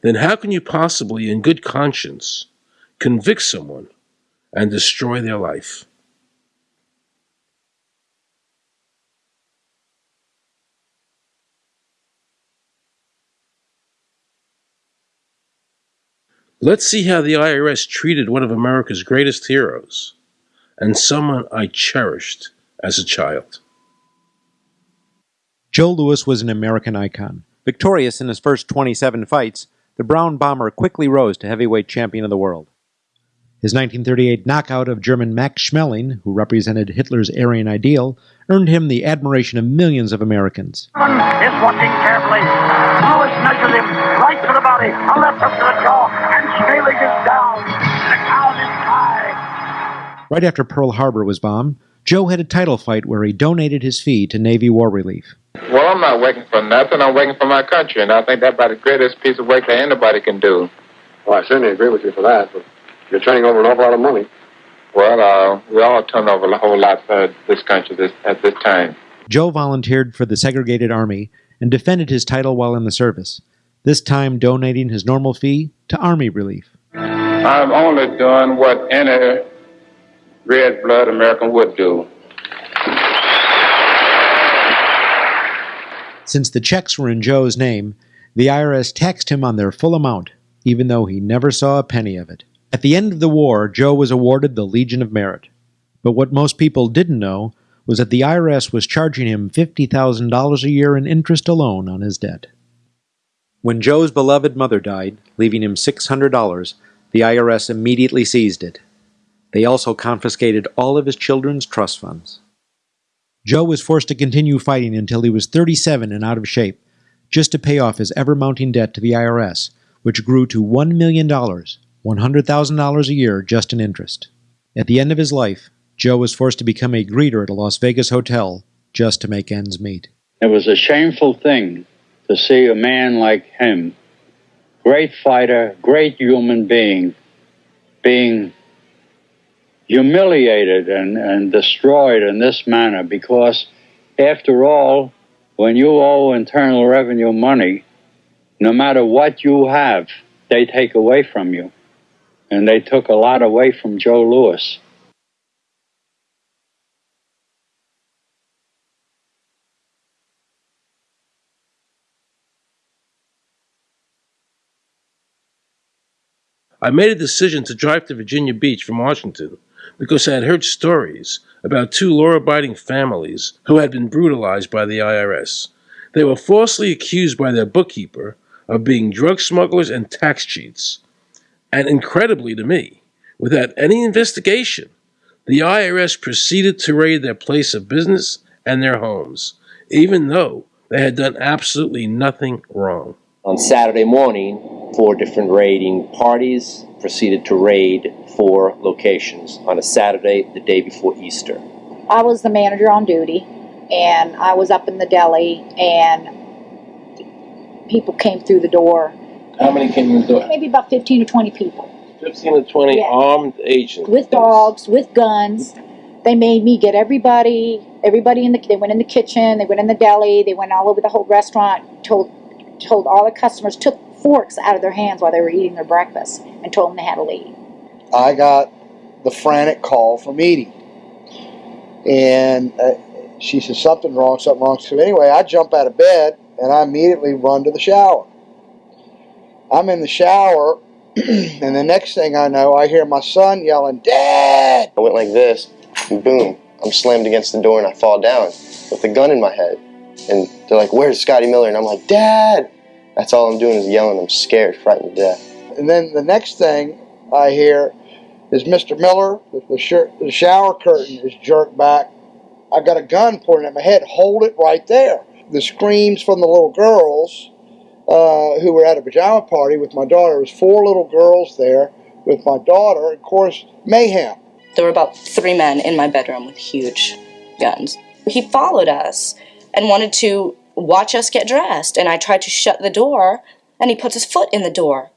then how can you possibly, in good conscience, convict someone and destroy their life? Let's see how the IRS treated one of America's greatest heroes and someone I cherished as a child. Joe Louis was an American icon. Victorious in his first 27 fights, the Brown Bomber quickly rose to heavyweight champion of the world. His 1938 knockout of German Max Schmeling, who represented Hitler's Aryan ideal, earned him the admiration of millions of Americans. is watching carefully. Louis measures him right to the body, a left hook to the jaw, and Schmeling is down. Right after Pearl Harbor was bombed, Joe had a title fight where he donated his fee to Navy War Relief. Well, I'm not working for nothing. I'm working for my country, and I think that's about the greatest piece of work that anybody can do. Well, I certainly agree with you for that, but you're turning over an awful lot of money. Well, uh, we all turn over a whole lot for this country this, at this time. Joe volunteered for the segregated army and defended his title while in the service, this time donating his normal fee to Army Relief. I'm only doing what any red blood American would do. Since the checks were in Joe's name, the IRS taxed him on their full amount, even though he never saw a penny of it. At the end of the war, Joe was awarded the Legion of Merit. But what most people didn't know was that the IRS was charging him $50,000 a year in interest alone on his debt. When Joe's beloved mother died, leaving him $600, the IRS immediately seized it. They also confiscated all of his children's trust funds. Joe was forced to continue fighting until he was 37 and out of shape, just to pay off his ever mounting debt to the IRS, which grew to $1 million, $100,000 a year just in interest. At the end of his life, Joe was forced to become a greeter at a Las Vegas hotel just to make ends meet. It was a shameful thing to see a man like him, great fighter, great human being, being humiliated and, and destroyed in this manner because, after all, when you owe Internal Revenue money, no matter what you have, they take away from you. And they took a lot away from Joe Louis. I made a decision to drive to Virginia Beach from Washington because I had heard stories about two law abiding families who had been brutalized by the IRS. They were falsely accused by their bookkeeper of being drug smugglers and tax cheats. And incredibly to me, without any investigation, the IRS proceeded to raid their place of business and their homes, even though they had done absolutely nothing wrong. On Saturday morning, four different raiding parties proceeded to raid four locations on a Saturday, the day before Easter. I was the manager on duty, and I was up in the deli, and people came through the door. How many came in the door? Maybe about 15 or 20 people 15 to 20 Yeah. armed agents. with dogs, with guns. They made me get everybody, everybody in the. They went in the kitchen, they went in the deli, they went all over the whole restaurant. Told, told all the customers took forks out of their hands while they were eating their breakfast, and told them they had to leave. I got the frantic call from Edie. And uh, she says, something wrong, something wrong. So anyway, I jump out of bed and I immediately run to the shower. I'm in the shower, and the next thing I know, I hear my son yelling, Dad! I went like this, and boom, I'm slammed against the door and I fall down with a gun in my head. And they're like, Where's Scotty Miller? And I'm like, Dad! That's all I'm doing is yelling. I'm scared, frightened to death. And then the next thing I hear is Mr. Miller, the, the, shir- the shower curtain is jerked back. I've got a gun pointed at my head. Hold it right there. The screams from the little girls uh, who were at a pajama party with my daughter. There was four little girls there with my daughter. Of course, mayhem. There were about three men in my bedroom with huge guns. He followed us and wanted to watch us get dressed, and I tried to shut the door, and he puts his foot in the door.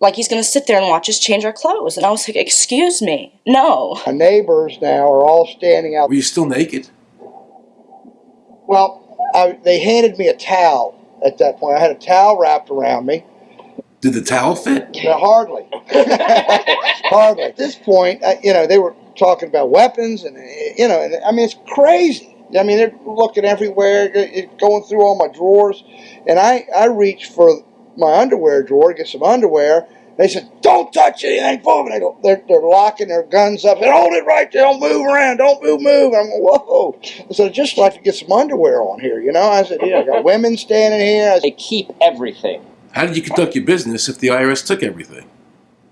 Like he's going to sit there and watch us change our clothes. And I was like, Excuse me, no. My neighbors now are all standing out. Were you still naked? Well, I, they handed me a towel at that point. I had a towel wrapped around me. Did the towel fit? No, hardly. hardly. At this point, uh, you know, they were talking about weapons, and you know, and I mean, it's crazy. I mean, they're looking everywhere, going through all my drawers, and I I reached for my underwear drawer get some underwear. They said, "Don't touch anything, boom!" And they go, they're, they're locking their guns up. and hold it right there. Don't move around. Don't move, move. I'm going, whoa. I said, I'd just like to get some underwear on here, you know. I said, "Yeah, I got women standing here." I said, They keep everything. How did you conduct your business if the IRS took everything?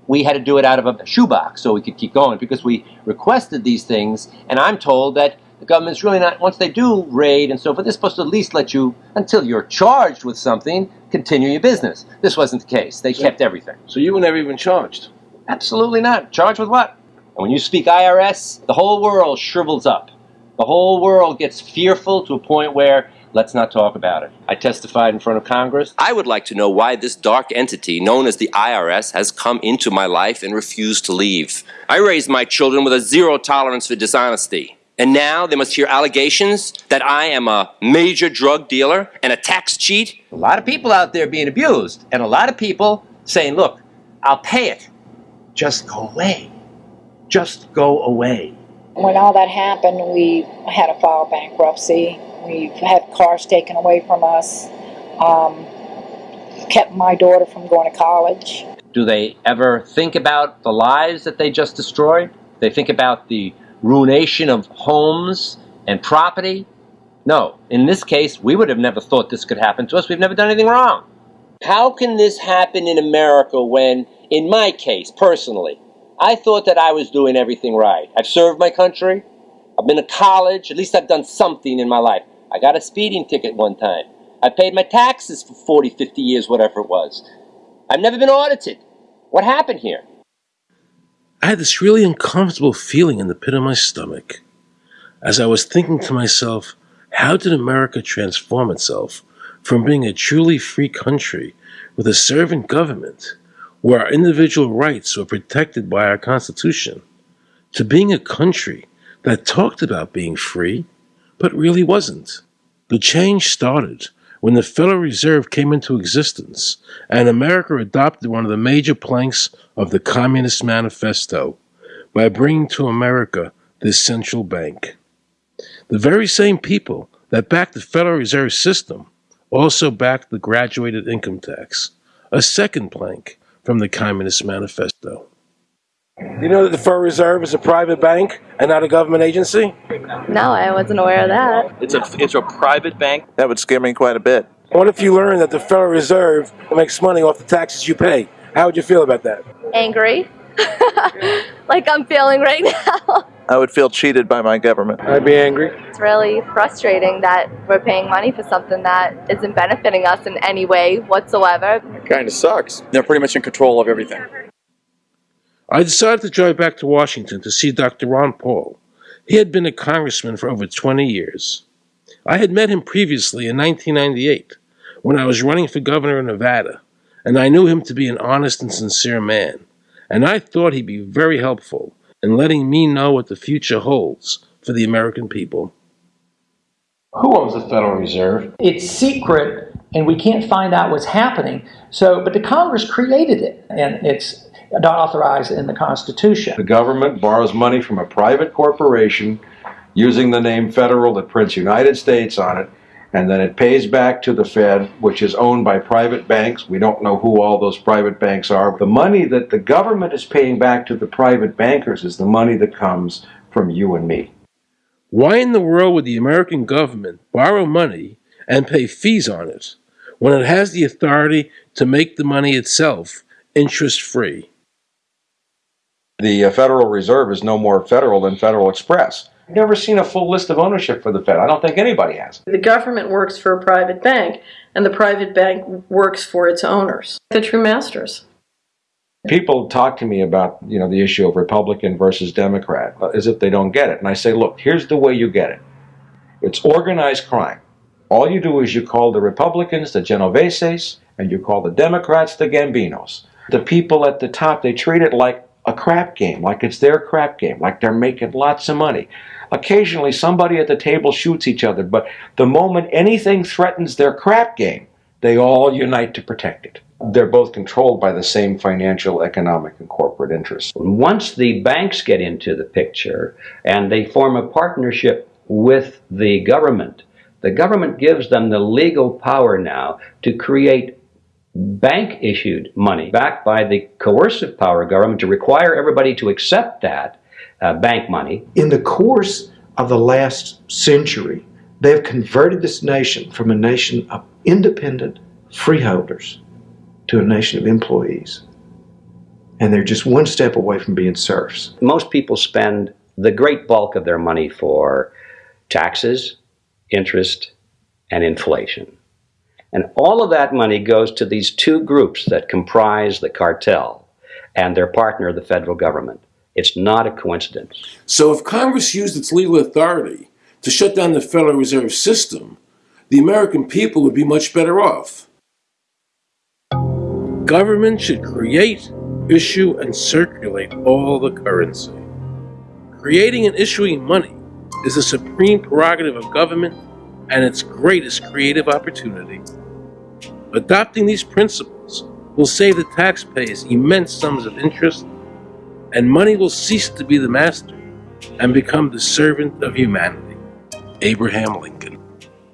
we had to do it out of a shoebox so we could keep going because we requested these things, and I'm told that the government's really not, once they do raid and so forth, they're supposed to at least let you, until you're charged with something, continue your business. This wasn't the case. They kept everything. So you were never even charged? Absolutely not. Charged with what? And when you speak IRS, the whole world shrivels up. The whole world gets fearful to a point where let's not talk about it. I testified in front of Congress. I would like to know why this dark entity known as the IRS has come into my life and refused to leave. I raised my children with a zero tolerance for dishonesty. And now they must hear allegations that I am a major drug dealer and a tax cheat. A lot of people out there being abused, and a lot of people saying, look, I'll pay it. Just go away. Just go away. When all that happened, we had to file bankruptcy. We've had cars taken away from us. Um, kept my daughter from going to college. Do they ever think about the lives that they just destroyed? They think about the ruination of homes and property? No. In this case, we would have never thought this could happen to us. We've never done anything wrong. How can this happen in America when, in my case, personally, I thought that I was doing everything right? I've served my country. I've been to college. At least I've done something in my life. I got a speeding ticket one time. I paid my taxes for 40, 50 years, whatever it was. I've never been audited. What happened here? I had this really uncomfortable feeling in the pit of my stomach as I was thinking to myself, how did America transform itself from being a truly free country with a servant government where our individual rights were protected by our Constitution to being a country that talked about being free but really wasn't? The change started when the Federal Reserve came into existence and America adopted one of the major planks of the Communist Manifesto by bringing to America this central bank. The very same people that backed the Federal Reserve System also backed the graduated income tax, a second plank from the Communist Manifesto. You know that the Federal Reserve is a private bank and not a government agency? No, I wasn't aware of that. It's a it's a private bank. That would scare me quite a bit. What if you learned that the Federal Reserve makes money off the taxes you pay? How would you feel about that? Angry. like I'm feeling right now. I would feel cheated by my government. I'd be angry. It's really frustrating that we're paying money for something that isn't benefiting us in any way whatsoever. It Kind of sucks. They're pretty much in control of everything. I decided to drive back to Washington to see Dr. Ron Paul. He had been a congressman for over 20 years. I had met him previously in 1998 when I was running for governor of Nevada, and I knew him to be an honest and sincere man, and I thought he'd be very helpful in letting me know what the future holds for the American people. Who owns the Federal Reserve? It's secret, and we can't find out what's happening. So, but the Congress created it, and it's not authorized in the Constitution. The government borrows money from a private corporation using the name federal that prints United States on it, and then it pays back to the Fed, which is owned by private banks. We don't know who all those private banks are. The money that the government is paying back to the private bankers is the money that comes from you and me. Why in the world would the American government borrow money and pay fees on it when it has the authority to make the money itself interest free? The uh, Federal Reserve is no more federal than Federal Express. I've never seen a full list of ownership for the Fed. I don't think anybody has. The government works for a private bank, and the private bank works for its owners, the true masters. People talk to me about, you know, the issue of Republican versus Democrat, as if they don't get it. And I say, look, here's the way you get it. It's organized crime. All you do is you call the Republicans the Genoveses, and you call the Democrats the Gambinos. The people at the top, they treat it like a crap game, like it's their crap game, like they're making lots of money. Occasionally, somebody at the table shoots each other, but the moment anything threatens their crap game, they all unite to protect it. They're both controlled by the same financial, economic, and corporate interests. Once the banks get into the picture and they form a partnership with the government, the government gives them the legal power now to create bank issued money backed by the coercive power of government to require everybody to accept that uh, bank money. In the course of the last century, they have converted this nation from a nation of independent freeholders to a nation of employees. And they're just one step away from being serfs. Most people spend the great bulk of their money for taxes, interest, and inflation. And all of that money goes to these two groups that comprise the cartel and their partner, the federal government. It's not a coincidence. So if Congress used its legal authority to shut down the Federal Reserve System, the American people would be much better off. Government should create, issue, and circulate all the currency. Creating and issuing money is the supreme prerogative of government and its greatest creative opportunity. Adopting these principles will save the taxpayers immense sums of interest, and money will cease to be the master and become the servant of humanity. Abraham Lincoln.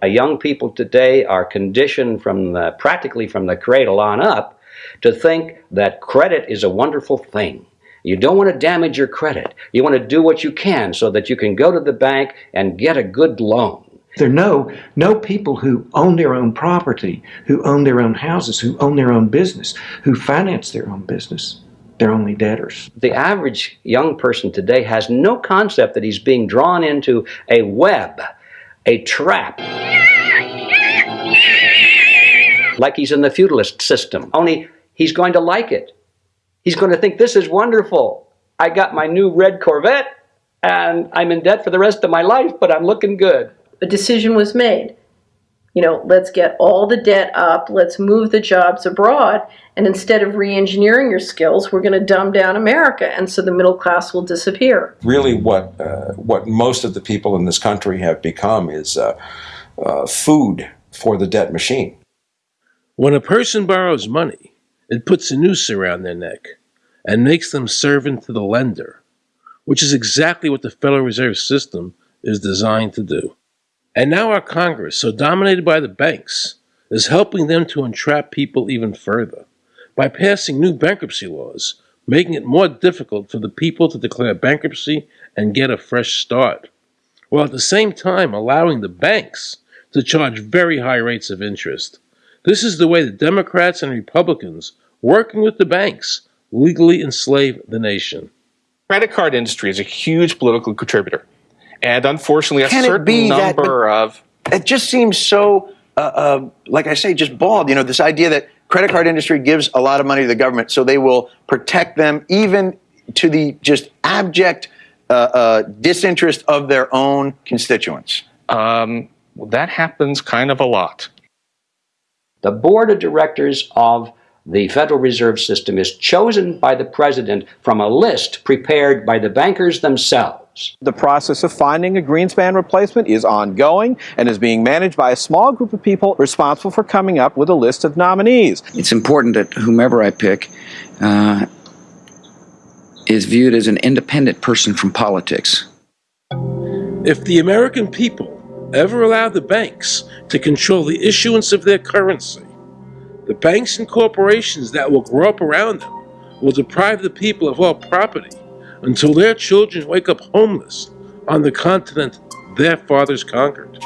Young people today are conditioned from the, practically from the cradle on up to think that credit is a wonderful thing. You don't want to damage your credit. You want to do what you can so that you can go to the bank and get a good loan. There are no, no people who own their own property, who own their own houses, who own their own business, who finance their own business. They're only debtors. The average young person today has no concept that he's being drawn into a web, a trap. Like he's in the feudalist system, only he's going to like it. He's going to think this is wonderful. I got my new red Corvette and I'm in debt for the rest of my life, but I'm looking good. A decision was made. You know, let's get all the debt up, let's move the jobs abroad, and instead of re engineering your skills, we're going to dumb down America, and so the middle class will disappear. Really, what, uh, what most of the people in this country have become is uh, uh, food for the debt machine. When a person borrows money, it puts a noose around their neck and makes them servant to the lender, which is exactly what the Federal Reserve System is designed to do. And now our Congress, so dominated by the banks, is helping them to entrap people even further by passing new bankruptcy laws, making it more difficult for the people to declare bankruptcy and get a fresh start, while at the same time allowing the banks to charge very high rates of interest. This is the way the Democrats and Republicans, working with the banks, legally enslave the nation. Credit card industry is a huge political contributor. And unfortunately, a Can it certain be that- number of It just seems so, uh, uh, like I say, just bald. You know, this idea that credit card industry gives a lot of money to the government, so they will protect them even to the just abject uh, uh, disinterest of their own constituents. Um, that happens kind of a lot. The board of directors of the Federal Reserve System is chosen by the president from a list prepared by the bankers themselves. The process of finding a Greenspan replacement is ongoing and is being managed by a small group of people responsible for coming up with a list of nominees. It's important that whomever I pick uh, is viewed as an independent person from politics. If the American people ever allow the banks to control the issuance of their currency, the banks and corporations that will grow up around them will deprive the people of all property until their children wake up homeless on the continent their fathers conquered.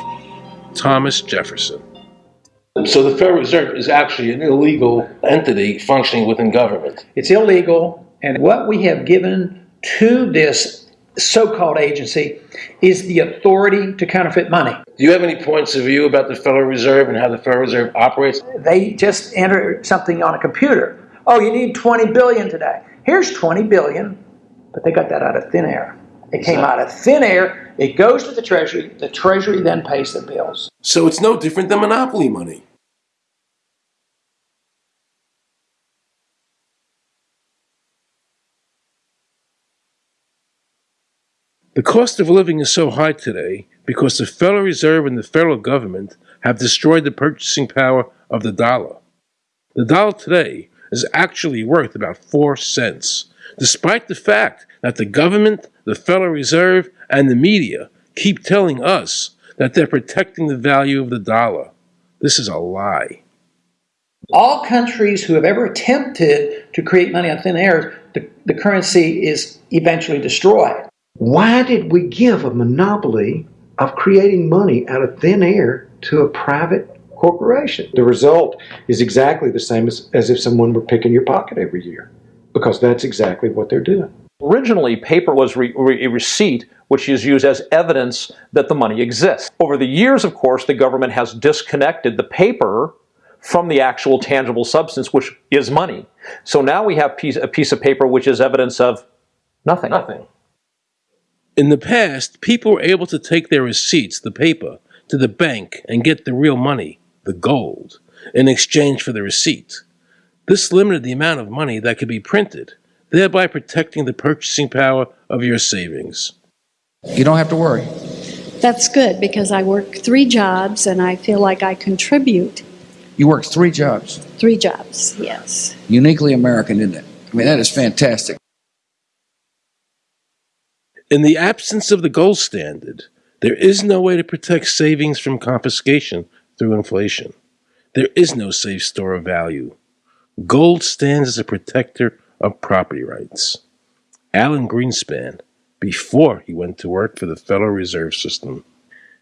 Thomas Jefferson. So the Federal Reserve is actually an illegal entity functioning within government. It's illegal, and what we have given to this so-called agency is the authority to counterfeit money. Do you have any points of view about the Federal Reserve and how the Federal Reserve operates? They just enter something on a computer. Oh, you need 20 billion today. Here's 20 billion, but they got that out of thin air. It came out of thin air. It goes to the Treasury. The Treasury then pays the bills. So it's no different than monopoly money. The cost of living is so high today because the Federal Reserve and the federal government have destroyed the purchasing power of the dollar. The dollar today is actually worth about 4 cents, despite the fact that the government, the Federal Reserve, and the media keep telling us that they're protecting the value of the dollar. This is a lie. All countries who have ever attempted to create money on thin air, the, the currency is eventually destroyed. Why did we give a monopoly of creating money out of thin air to a private corporation? The result is exactly the same as, as if someone were picking your pocket every year. because that's exactly what they're doing. Originally, paper was re- a receipt which is used as evidence that the money exists. Over the years, of course, the government has disconnected the paper from the actual tangible substance, which is money. So now we have piece, a piece of paper which is evidence of nothing. Nothing. In the past, people were able to take their receipts, the paper, to the bank and get the real money, the gold, in exchange for the receipt. This limited the amount of money that could be printed, thereby protecting the purchasing power of your savings. You don't have to worry. That's good because I work three jobs and I feel like I contribute. You work three jobs. Three jobs, yes. Uniquely American, isn't it? I mean, that is fantastic. In the absence of the gold standard, there is no way to protect savings from confiscation through inflation. There is no safe store of value. Gold stands as a protector of property rights. Alan Greenspan, before he went to work for the Federal Reserve System.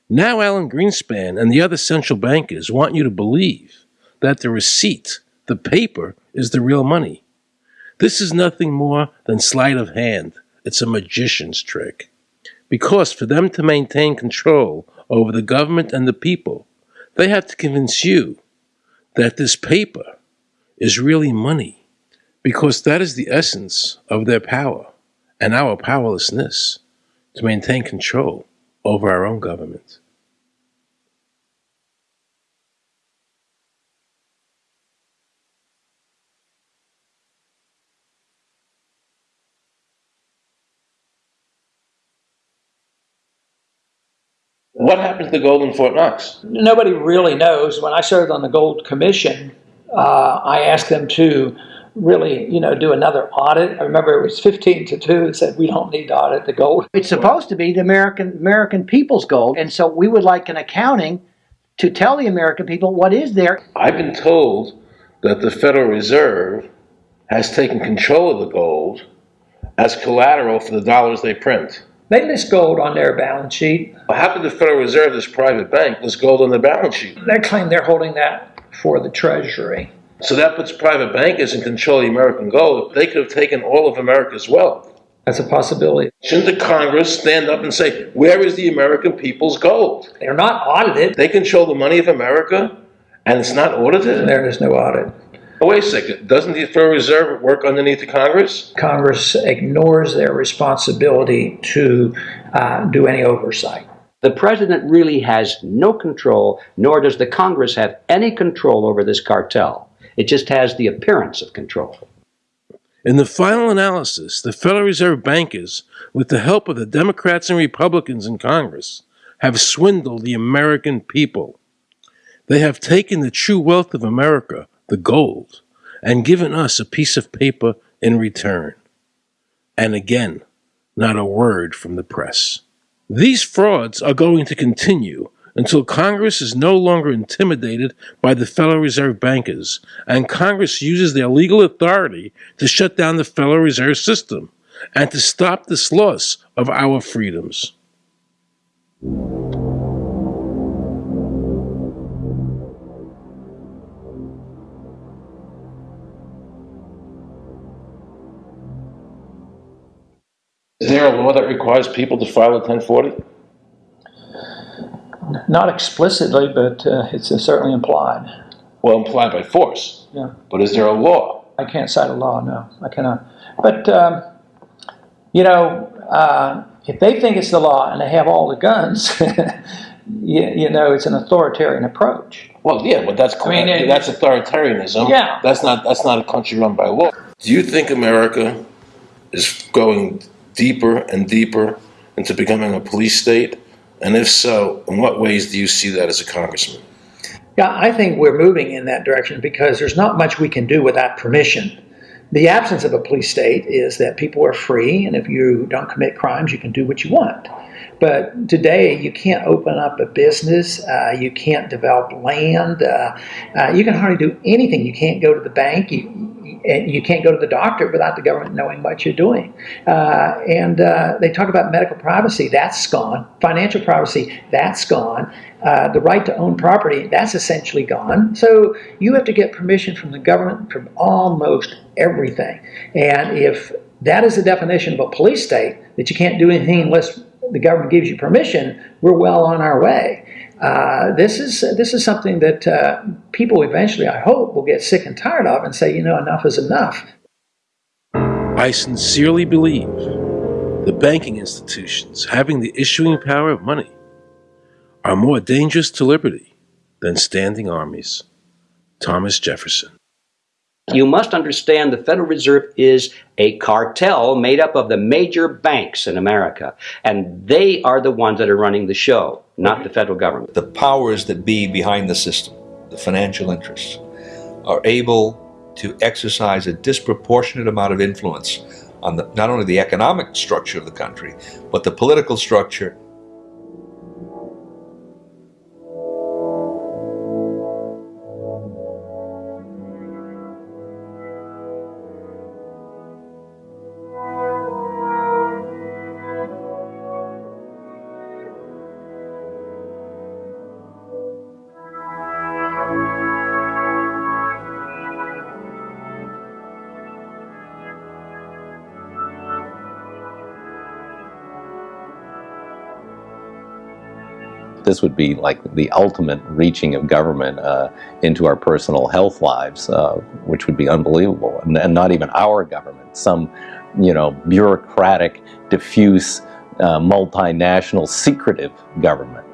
Now, Alan Greenspan and the other central bankers want you to believe that the receipt, the paper, is the real money. This is nothing more than sleight of hand. It's a magician's trick. Because for them to maintain control over the government and the people, they have to convince you that this paper is really money. Because that is the essence of their power and our powerlessness to maintain control over our own government. What happened to the gold in Fort Knox? Nobody really knows. When I served on the Gold Commission, uh, I asked them to really, you know, do another audit. I remember it was 15 to 2 and said, we don't need to audit the gold. It's supposed to be the American American people's gold. And so we would like an accounting to tell the American people what is there. I've been told that the Federal Reserve has taken control of the gold as collateral for the dollars they print. They list gold on their balance sheet. How could the Federal Reserve, this private bank, list gold on their balance sheet? They claim they're holding that for the Treasury. So that puts private bankers in control of the American gold. They could have taken all of America's wealth. That's a possibility. Shouldn't the Congress stand up and say, where is the American people's gold? They're not audited. They control the money of America and it's not audited? There is no audit. Oh, wait a second. Doesn't the Federal Reserve work underneath the Congress? Congress ignores their responsibility to uh, do any oversight. The president really has no control, nor does the Congress have any control over this cartel. It just has the appearance of control. In the final analysis, the Federal Reserve bankers, with the help of the Democrats and Republicans in Congress, have swindled the American people. They have taken the true wealth of America, the gold, and given us a piece of paper in return. And again, not a word from the press. These frauds are going to continue until Congress is no longer intimidated by the Federal Reserve bankers, and Congress uses their legal authority to shut down the Federal Reserve System and to stop this loss of our freedoms. Is there a law that requires people to file a 1040? Not explicitly, but uh, it's uh, certainly implied. Well, implied by force. Yeah. But is there a law? I can't cite a law, no, I cannot. But, um, you know, uh, if they think it's the law and they have all the guns, you, you know, it's an authoritarian approach. Well, yeah, but that's I mean, it- that's authoritarianism. Yeah. That's not that's not a country run by law. Do you think America is going deeper and deeper into becoming a police state? And if so, in what ways do you see that as a congressman? Yeah, I think we're moving in that direction because there's not much we can do without permission. The absence of a police state is that people are free, and if you don't commit crimes, you can do what you want. But today, you can't open up a business. Uh, you can't develop land. Uh, uh, you can hardly do anything. You can't go to the bank. You, you can't go to the doctor without the government knowing what you're doing. Uh, and uh, they talk about medical privacy, that's gone. Financial privacy, that's gone. Uh, the right to own property, that's essentially gone. So you have to get permission from the government from almost everything. And if that is the definition of a police state, that you can't do anything unless the government gives you permission, we're well on our way. Uh, this is this is something that uh, people eventually, I hope, will get sick and tired of and say, you know, enough is enough. I sincerely believe the banking institutions having the issuing power of money are more dangerous to liberty than standing armies. Thomas Jefferson. You must understand the Federal Reserve is a cartel made up of the major banks in America, and they are the ones that are running the show, not the federal government. The powers that be behind the system, the financial interests, are able to exercise a disproportionate amount of influence on the, not only the economic structure of the country, but the political structure this would be like the ultimate reaching of government uh, into our personal health lives, uh, which would be unbelievable. And, and, not even our government, some, you know, bureaucratic, diffuse, uh, multinational, secretive government.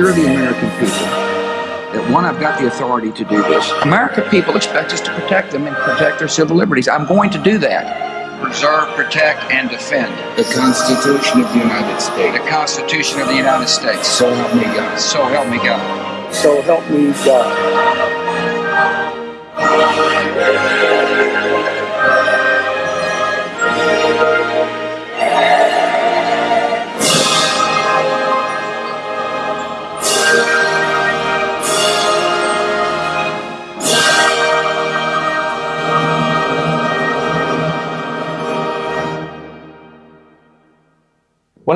Assure the American people that one, I've got the authority to do this. American people expect us to protect them and protect their civil liberties. I'm going to do that. Preserve, protect, and defend. The Constitution of the United States. The Constitution of the United States. So help me God. So help me God. So help me God.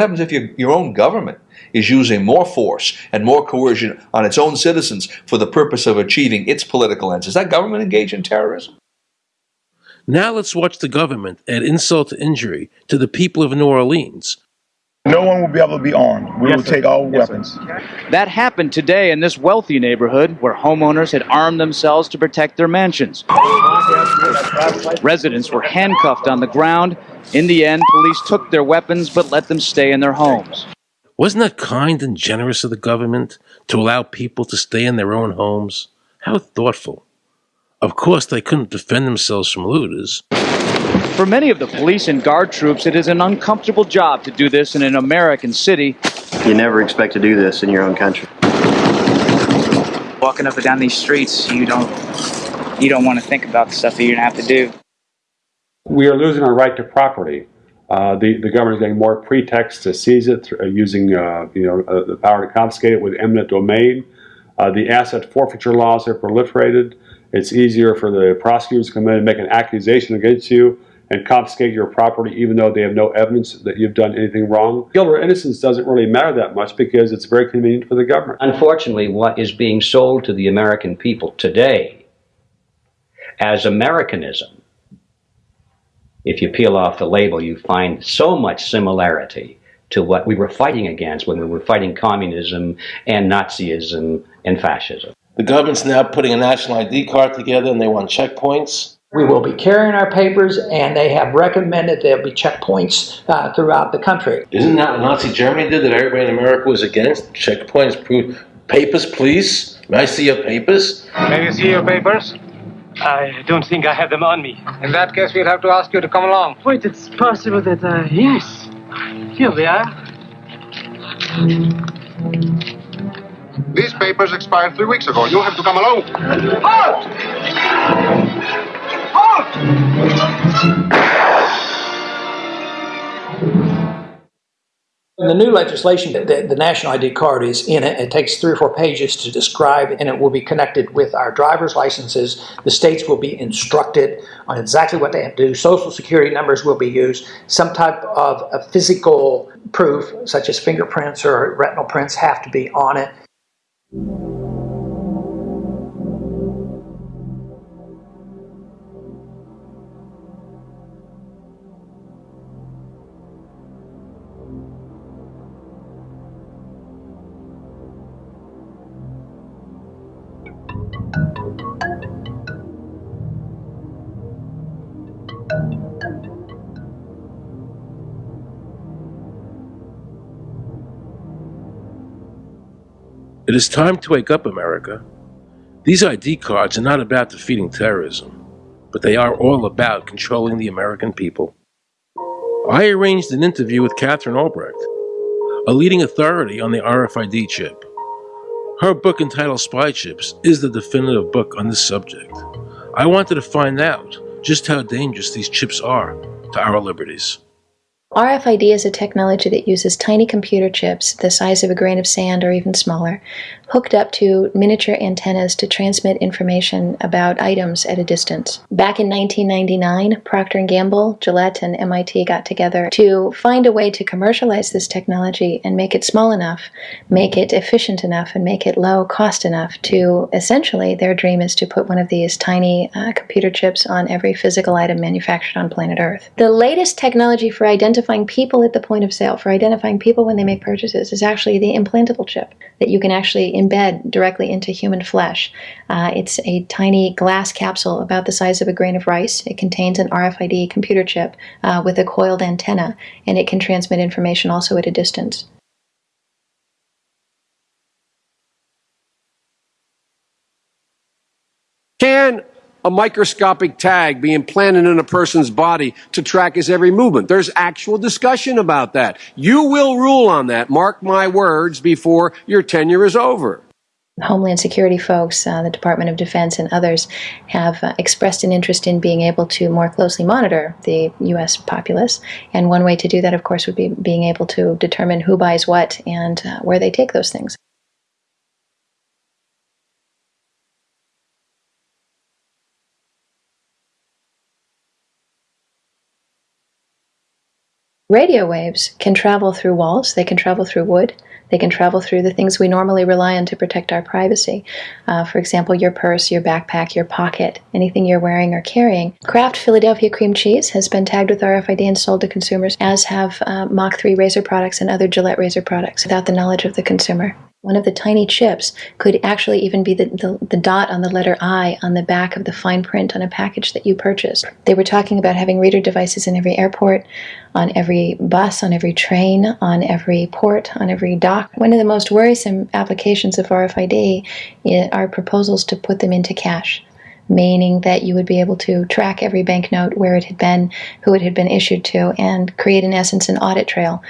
Happens if your, your own government is using more force and more coercion on its own citizens for the purpose of achieving its political ends? Is that government engaged in terrorism? Now let's watch the government add insult to injury to the people of New Orleans. No one will be able to be armed. We Yes, will sir. take all Yes, weapons. That happened today in this wealthy neighborhood where homeowners had armed themselves to protect their mansions. Residents were handcuffed on the ground. In the end, police took their weapons but let them stay in their homes. Wasn't that kind and generous of the government to allow people to stay in their own homes? How thoughtful. Of course, they couldn't defend themselves from looters. For many of the police and guard troops, it is an uncomfortable job to do this in an American city. You never expect to do this in your own country. Walking up and down these streets, you don't you don't want to think about the stuff that you're gonna have to do. We are losing our right to property. Uh, the, the government is getting more pretexts to seize it, through, uh, using uh, you know uh, the power to confiscate it with eminent domain. Uh, the asset forfeiture laws have proliferated. It's easier for the prosecutors to come in and make an accusation against you and confiscate your property even though they have no evidence that you've done anything wrong. Guilt or innocence doesn't really matter that much because it's very convenient for the government. Unfortunately, what is being sold to the American people today as Americanism, if you peel off the label, you find so much similarity to what we were fighting against when we were fighting communism and Nazism and fascism. The government's now putting a national ID card together and they want checkpoints. We will be carrying our papers, and they have recommended there'll be checkpoints uh, throughout the country. Isn't that what Nazi Germany did that everybody in America was against? Checkpoints, proof. Papers, please. May I see your papers? May we see your papers? I don't think I have them on me. In that case, we'll have to ask you to come along. Wait, it's possible that, uh, yes. Here they are. These papers expired three weeks ago. You have to come along. Halt! In the new legislation, the, the, national ID card is in it. It takes three or four pages to describe, and it will be connected with our driver's licenses. The states will be instructed on exactly what they have to do. Social security numbers will be used. Some type of a physical proof, such as fingerprints or retinal prints, have to be on it. It is time to wake up, America. These ID cards are not about defeating terrorism, but they are all about controlling the American people. I arranged an interview with Katherine Albrecht, a leading authority on the RFID chip. Her book entitled Spy Chips is the definitive book on this subject. I wanted to find out just how dangerous these chips are to our liberties. RFID is a technology that uses tiny computer chips the size of a grain of sand or even smaller, hooked up to miniature antennas to transmit information about items at a distance. Back in 1999, Procter & Gamble, Gillette, and MIT got together to find a way to commercialize this technology and make it small enough, make it efficient enough, and make it low cost enough to essentially their dream is to put one of these tiny uh, computer chips on every physical item manufactured on planet Earth. The latest technology for identifying people at the point of sale, for identifying people when they make purchases, is actually the implantable chip that you can actually embed directly into human flesh. Uh, it's a tiny glass capsule about the size of a grain of rice. It contains an RFID computer chip uh, with a coiled antenna, and it can transmit information also at a distance. Can a microscopic tag be implanted in a person's body to track his every movement. There's actual discussion about that. You will rule on that, mark my words, before your tenure is over. Homeland Security folks, uh, the Department of Defense, and others have uh, expressed an interest in being able to more closely monitor the U.S. populace. And one way to do that, of course, would be being able to determine who buys what and uh, where they take those things. Radio waves can travel through walls, they can travel through wood, they can travel through the things we normally rely on to protect our privacy. Uh, for example, your purse, your backpack, your pocket, anything you're wearing or carrying. Kraft Philadelphia cream cheese has been tagged with RFID and sold to consumers, as have uh, Mach 3 razor products and other Gillette razor products without the knowledge of the consumer. One of the tiny chips could actually even be the, the, the, dot on the letter I on the back of the fine print on a package that you purchased. They were talking about having reader devices in every airport, on every bus, on every train, on every port, on every dock. One of the most worrisome applications of RFID eh, are proposals to put them into cash meaning that you would be able to track every banknote where it had been, who it had been issued to, and create, in essence, an audit trail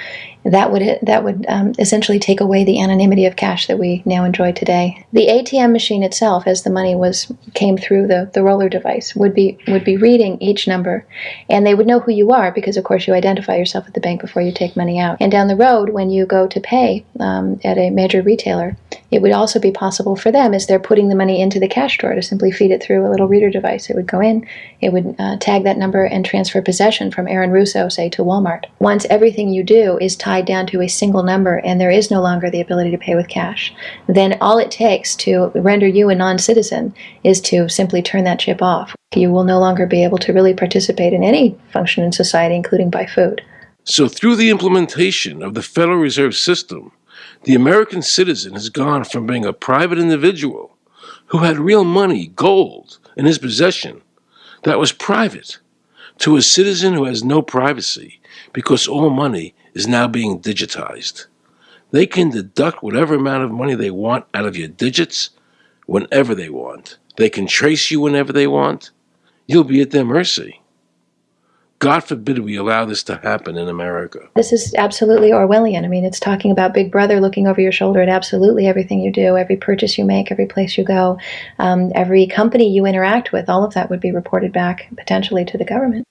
that would that would um, essentially take away the anonymity of cash that we now enjoy today. The ATM machine itself, as the money was came through the, the roller device, would be would be reading each number, and they would know who you are because, of course, you identify yourself at the bank before you take money out. And down the road, when you go to pay um, at a major retailer, it would also be possible for them, as they're putting the money into the cash drawer, to simply feed it through a little reader device. It would go in, it would uh, tag that number, and transfer possession from Aaron Russo, say, to Walmart. Once everything you do is tied tied down to a single number and there is no longer the ability to pay with cash, then all it takes to render you a non citizen is to simply turn that chip off. You will no longer be able to really participate in any function in society, including buy food. So, through the implementation of the Federal Reserve System, the American citizen has gone from being a private individual who had real money, gold, in his possession that was private, to a citizen who has no privacy because all money is now being digitized. They can deduct whatever amount of money they want out of your digits whenever they want. They can trace you whenever they want. You'll be at their mercy. God forbid we allow this to happen in America. This is absolutely Orwellian. I mean, it's talking about Big Brother looking over your shoulder at absolutely everything you do, every purchase you make, every place you go, um, every company you interact with. All of that would be reported back potentially to the government.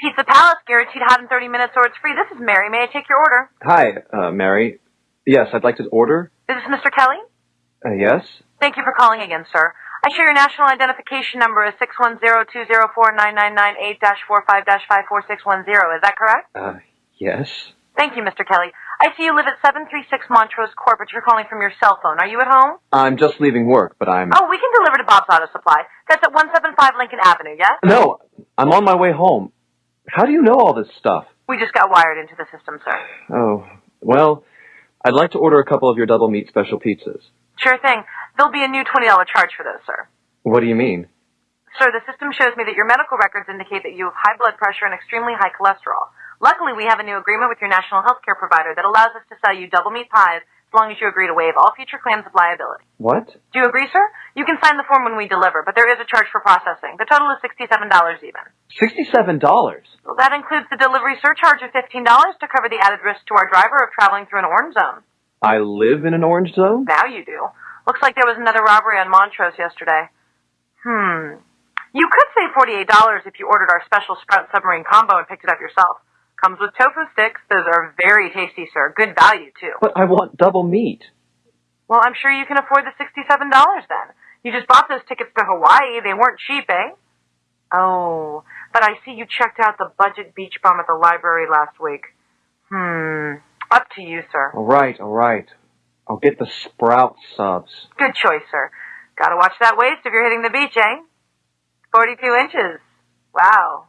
Pizza Palace, guaranteed hot in 30 minutes or it's free. This is Mary. May I take your order? Hi, uh, Mary. Yes, I'd like to order. Is this Mr. Kelly? Uh, yes? Thank you for calling again, sir. I show your national identification number is 610-204-999-8-45-54610. Is that correct? Uh, yes. Thank you, Mr. Kelly. I see you live at 736 Montrose Court, but you're calling from your cell phone. Are you at home? I'm just leaving work, but I'm... Oh, we can deliver to Bob's Auto Supply. That's at 175 Lincoln Avenue, yes? No, I'm on my way home. How do you know all this stuff? We just got wired into the system, sir. Oh, well, I'd like to order a couple of your double meat special pizzas. Sure thing. There'll be a new $20 charge for those, sir. What do you mean? Sir, the system shows me that your medical records indicate that you have high blood pressure and extremely high cholesterol. Luckily, we have a new agreement with your national health care provider that allows us to sell you double meat pies as long as you agree to waive all future claims of liability. What? Do you agree, sir? You can sign the form when we deliver, but there is a charge for processing. The total is $67 even. $67? Well, that includes the delivery surcharge of $15 to cover the added risk to our driver of traveling through an orange zone. I live in an orange zone? Now you do. Looks like there was another robbery on Montrose yesterday. Hmm. You could save $48 if you ordered our special Sprout Submarine Combo and picked it up yourself. Comes with tofu sticks. Those are very tasty, sir. Good value, too. But I want double meat. Well, I'm sure you can afford the $67 then. You just bought those tickets to Hawaii. They weren't cheap, eh? Oh, but I see you checked out the budget beach bum at the library last week. Hmm. Up to you, sir. All right, all right. I'll get the sprout subs. Good choice, sir. Gotta watch that waist if you're hitting the beach, eh? 42 inches. Wow.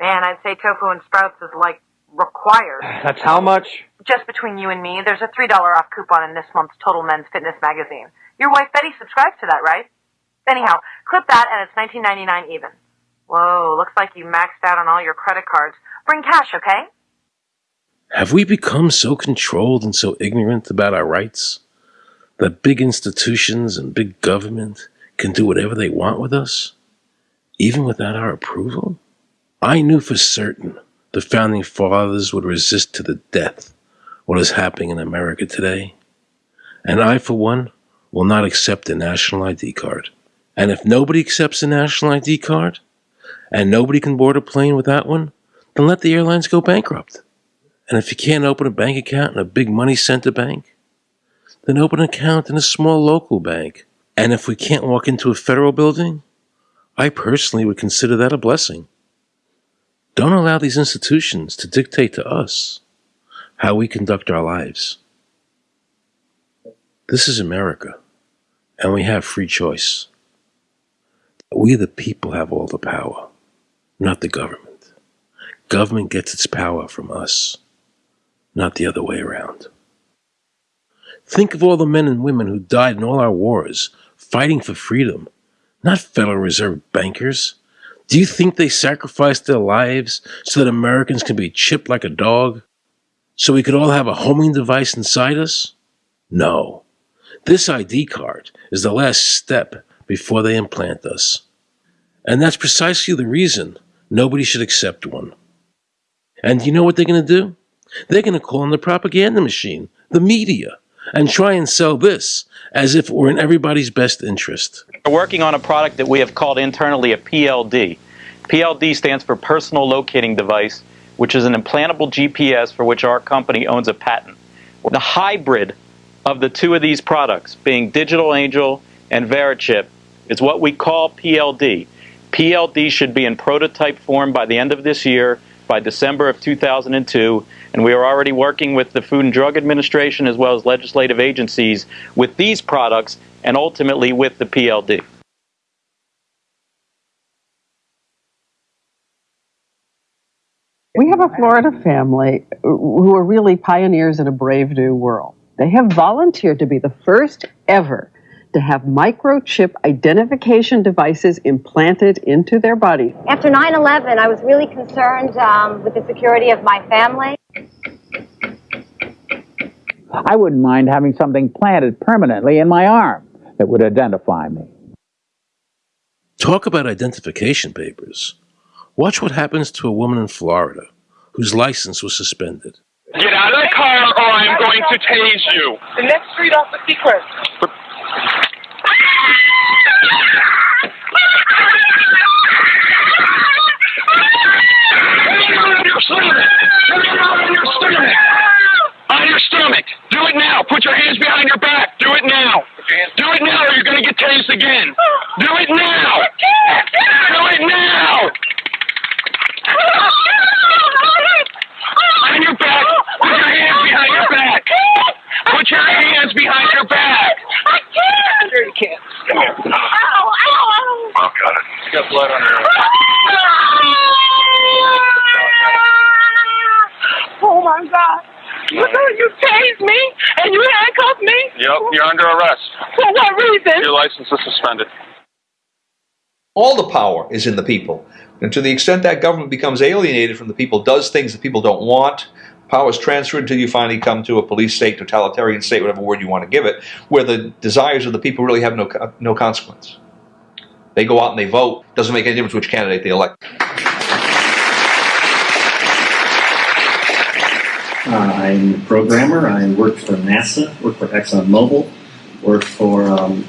Man, I'd say tofu and sprouts is like required. That's how much? Just between you and me, there's a $3 off coupon in this month's Total Men's Fitness magazine. Your wife Betty subscribes to that, right? Anyhow, clip that and it's 19.99 even. Whoa, looks like you maxed out on all your credit cards. Bring cash, okay? Have we become so controlled and so ignorant about our rights that big institutions and big government can do whatever they want with us, even without our approval? I knew for certain the founding fathers would resist to the death what is happening in America today. And I, for one, will not accept a national ID card. And if nobody accepts a national ID card, and nobody can board a plane without one, then let the airlines go bankrupt. And if you can't open a bank account in a big money center bank, then open an account in a small local bank. And if we can't walk into a federal building, I personally would consider that a blessing. Don't allow these institutions to dictate to us how we conduct our lives. This is America, and we have free choice. We, the people, have all the power, not the government. Government gets its power from us, not the other way around. Think of all the men and women who died in all our wars fighting for freedom, not Federal Reserve bankers. Do you think they sacrificed their lives so that Americans can be chipped like a dog? So we could all have a homing device inside us? No. This ID card is the last step before they implant us. And that's precisely the reason nobody should accept one. And you know what they're going to do? They're going to call on the propaganda machine, the media, and try and sell this as if it were in everybody's best interest. We're working on a product that we have called internally a PLD. PLD stands for Personal Locating Device, which is an implantable GPS for which our company owns a patent. The hybrid of the two of these products, being Digital Angel and Verichip, is what we call PLD. PLD should be in prototype form by the end of this year, by December of 2002, and we are already working with the Food and Drug Administration as well as legislative agencies with these products and ultimately with the PLD. We have a Florida family who are really pioneers in a brave new world. They have volunteered to be the first ever to have microchip identification devices implanted into their body. After 9 11, I was really concerned um, with the security of my family. I wouldn't mind having something planted permanently in my arm that would identify me. Talk about identification papers. Watch what happens to a woman in Florida whose license was suspended. Get out of the car or I'm going to tase you. The next street off the Secret. On your stomach. On your stomach. On your stomach. Do it now. Put your stomach! On your stomach! On your stomach! Do it now! Put your hands behind your back. Do it now. Do it now or you're going to get tased again. Do it now. Do it now. On your back. Put your hands behind your back. Put your hands behind your back. I can't. Here you can't. Come here. Ow, ow, ow. Oh, got it. You got blood on your You know you tased me and you handcuffed me? Yep, you're under arrest. For what reason? Your license is suspended. All the power is in the people. And to the extent that government becomes alienated from the people, does things that people don't want, power is transferred until you finally come to a police state, totalitarian state, whatever word you want to give it, where the desires of the people really have no, no consequence. They go out and they vote. Doesn't make any difference which candidate they elect. I'm a programmer. I worked for NASA, worked for ExxonMobil, worked for um,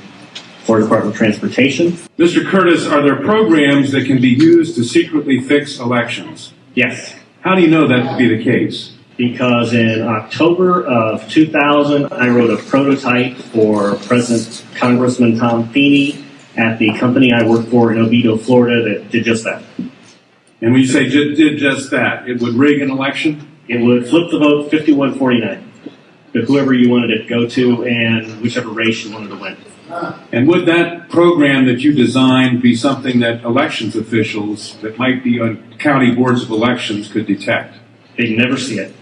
Florida Department of Transportation. Mr. Curtis, are there programs that can be used to secretly fix elections? Yes. How do you know that to be the case? Because in October of 2000, I wrote a prototype for President Congressman Tom Feeney at the company I worked for in Oviedo, Florida, that did just that. And when you say did, did just that, it would rig an election? It would flip the vote 51-49 to whoever you wanted it to go to and whichever race you wanted to win. And would that program that you designed be something that elections officials that might be on county boards of elections could detect? They'd never see it.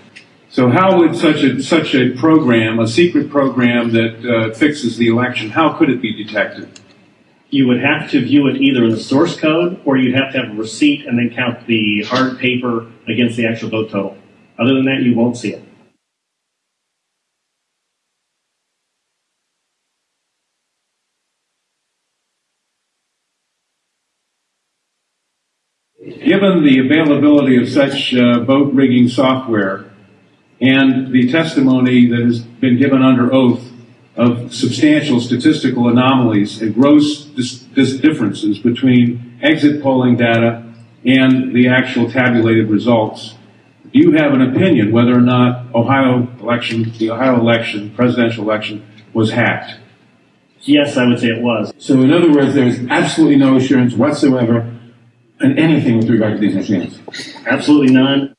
So how would such a such a program, a secret program that uh, fixes the election, how could it be detected? You would have to view it either in the source code or you'd have to have a receipt and then count the hard paper against the actual vote total. Other than that, you won't see it. Given the availability of such uh, vote rigging software and the testimony that has been given under oath of substantial statistical anomalies and gross dis- dis- differences between exit polling data and the actual tabulated results, you have an opinion whether or not Ohio election, the Ohio election, presidential election, was hacked? Yes, I would say it was. So in other words, there is absolutely no assurance whatsoever in anything with regard to these machines? Absolutely none.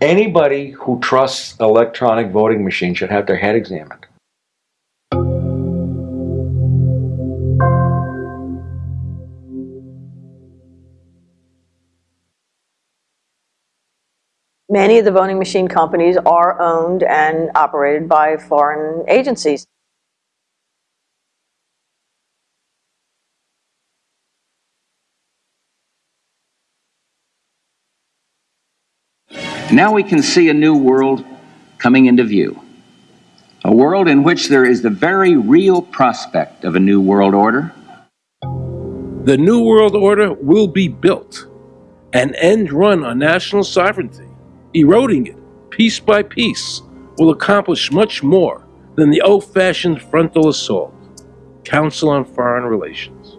Anybody who trusts electronic voting machines should have their head examined. Many of the voting machine companies are owned and operated by foreign agencies. Now we can see a new world coming into view. A world in which there is the very real prospect of a new world order. The New World Order will be built, an end run on national sovereignty, eroding it piece by piece, will accomplish much more than the old fashioned frontal assault. Council on Foreign Relations.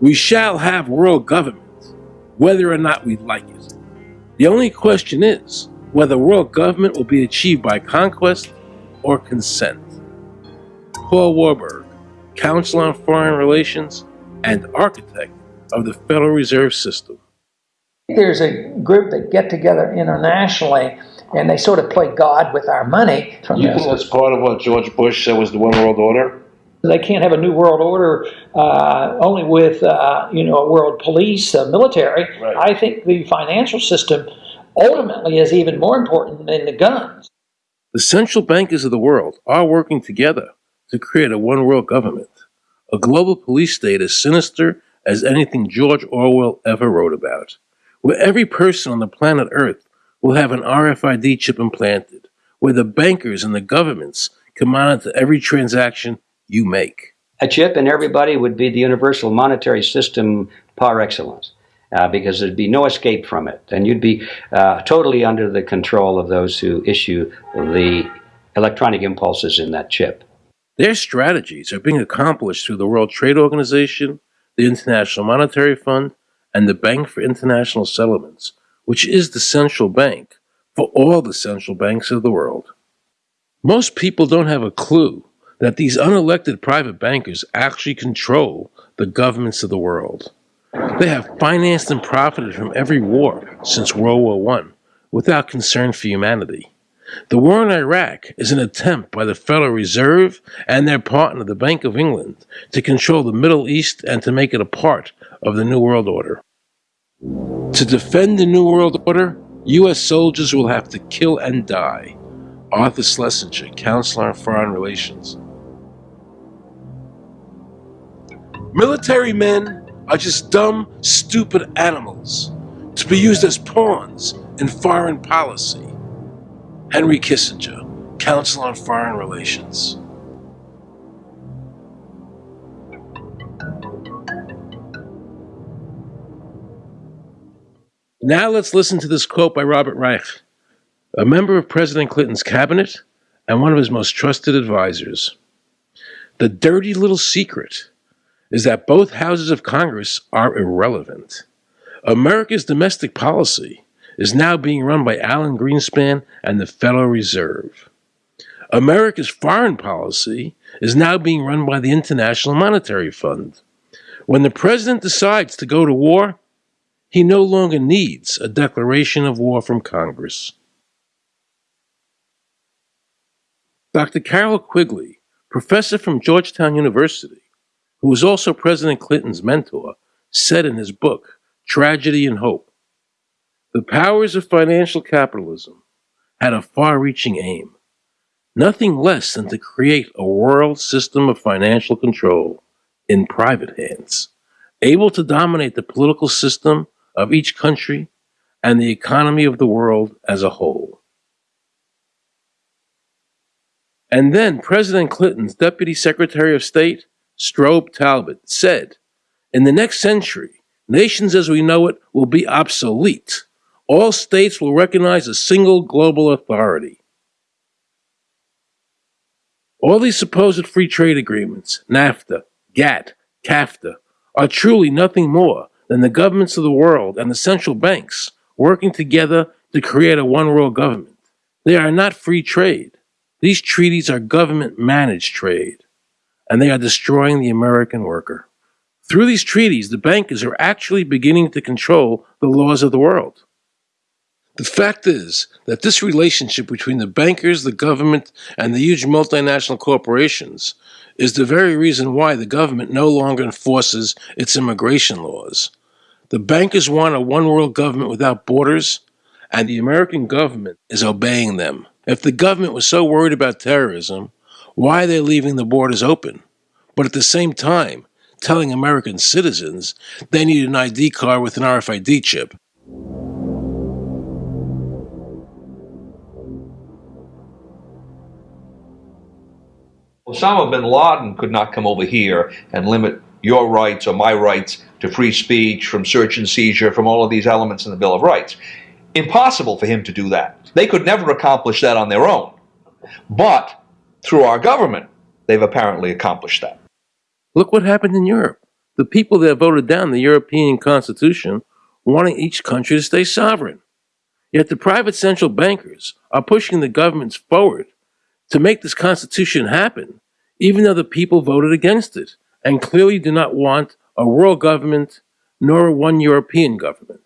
We shall have world government, whether or not we like it. The only question is whether world government will be achieved by conquest or consent. Paul Warburg, Council on Foreign Relations and architect of the Federal Reserve System. There's a group that get together internationally and they sort of play God with our money. From You this. think that's part of what George Bush said was the one world order? They can't have a new world order uh, only with uh, you know a world police, a military. I think the financial system ultimately is even more important than the guns. The central bankers of the world are working together to create a one world government, a global police state as sinister as anything George Orwell ever wrote about, where every person on the planet Earth will have an RFID chip implanted, where the bankers and the governments can monitor every transaction you make. A chip in everybody would be the universal monetary system par excellence. Uh, because there'd be no escape from it, and you'd be uh, totally under the control of those who issue the electronic impulses in that chip. Their strategies are being accomplished through the World Trade Organization, the International Monetary Fund, and the Bank for International Settlements, which is the central bank for all the central banks of the world. Most people don't have a clue that these unelected private bankers actually control the governments of the world. They have financed and profited from every war since World War I without concern for humanity. The war in Iraq is an attempt by the Federal Reserve and their partner, the Bank of England, to control the Middle East and to make it a part of the New World Order. To defend the New World Order, U.S. soldiers will have to kill and die. Arthur Schlesinger, Counselor on Foreign Relations. Military men are just dumb, stupid animals to be used as pawns in foreign policy. Henry Kissinger, Council on Foreign Relations. Now let's listen to this quote by Robert Reich, a member of President Clinton's cabinet and one of his most trusted advisors. The dirty little secret is that both houses of Congress are irrelevant. America's domestic policy is now being run by Alan Greenspan and the Federal Reserve. America's foreign policy is now being run by the International Monetary Fund. When the president decides to go to war, he no longer needs a declaration of war from Congress. Dr. Carroll Quigley, professor from Georgetown University, who was also President Clinton's mentor, said in his book, Tragedy and Hope, the powers of financial capitalism had a far reaching aim, nothing less than to create a world system of financial control in private hands, able to dominate the political system of each country and the economy of the world as a whole. And then President Clinton's Deputy Secretary of State, Strobe Talbott, said, In the next century, nations as we know it will be obsolete. All states will recognize a single global authority. All these supposed free trade agreements, NAFTA, GATT, CAFTA, are truly nothing more than the governments of the world and the central banks working together to create a one world government. They are not free trade. These treaties are government managed trade, and they are destroying the American worker. Through these treaties, the bankers are actually beginning to control the laws of the world. The fact is that this relationship between the bankers, the government, and the huge multinational corporations is the very reason why the government no longer enforces its immigration laws. The bankers want a one world government without borders, and the American government is obeying them. If the government was so worried about terrorism, why are they leaving the borders open? But at the same time, telling American citizens they need an ID card with an RFID chip. Osama bin Laden could not come over here and limit your rights or my rights to free speech, from search and seizure, from all of these elements in the Bill of Rights. Impossible for him to do that. They could never accomplish that on their own. But through our government, they've apparently accomplished that. Look what happened in Europe. The people that voted down the European Constitution wanting each country to stay sovereign. Yet the private central bankers are pushing the governments forward to make this Constitution happen, even though the people voted against it and clearly do not want a world government nor one European government.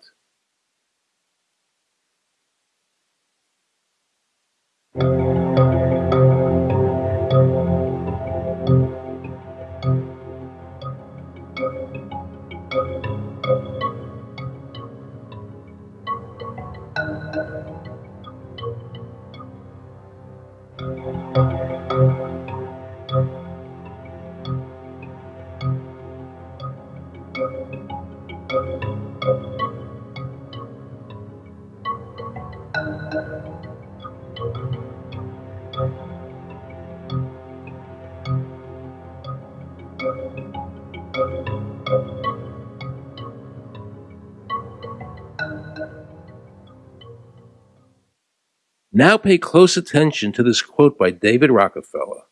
Now pay close attention to this quote by David Rockefeller,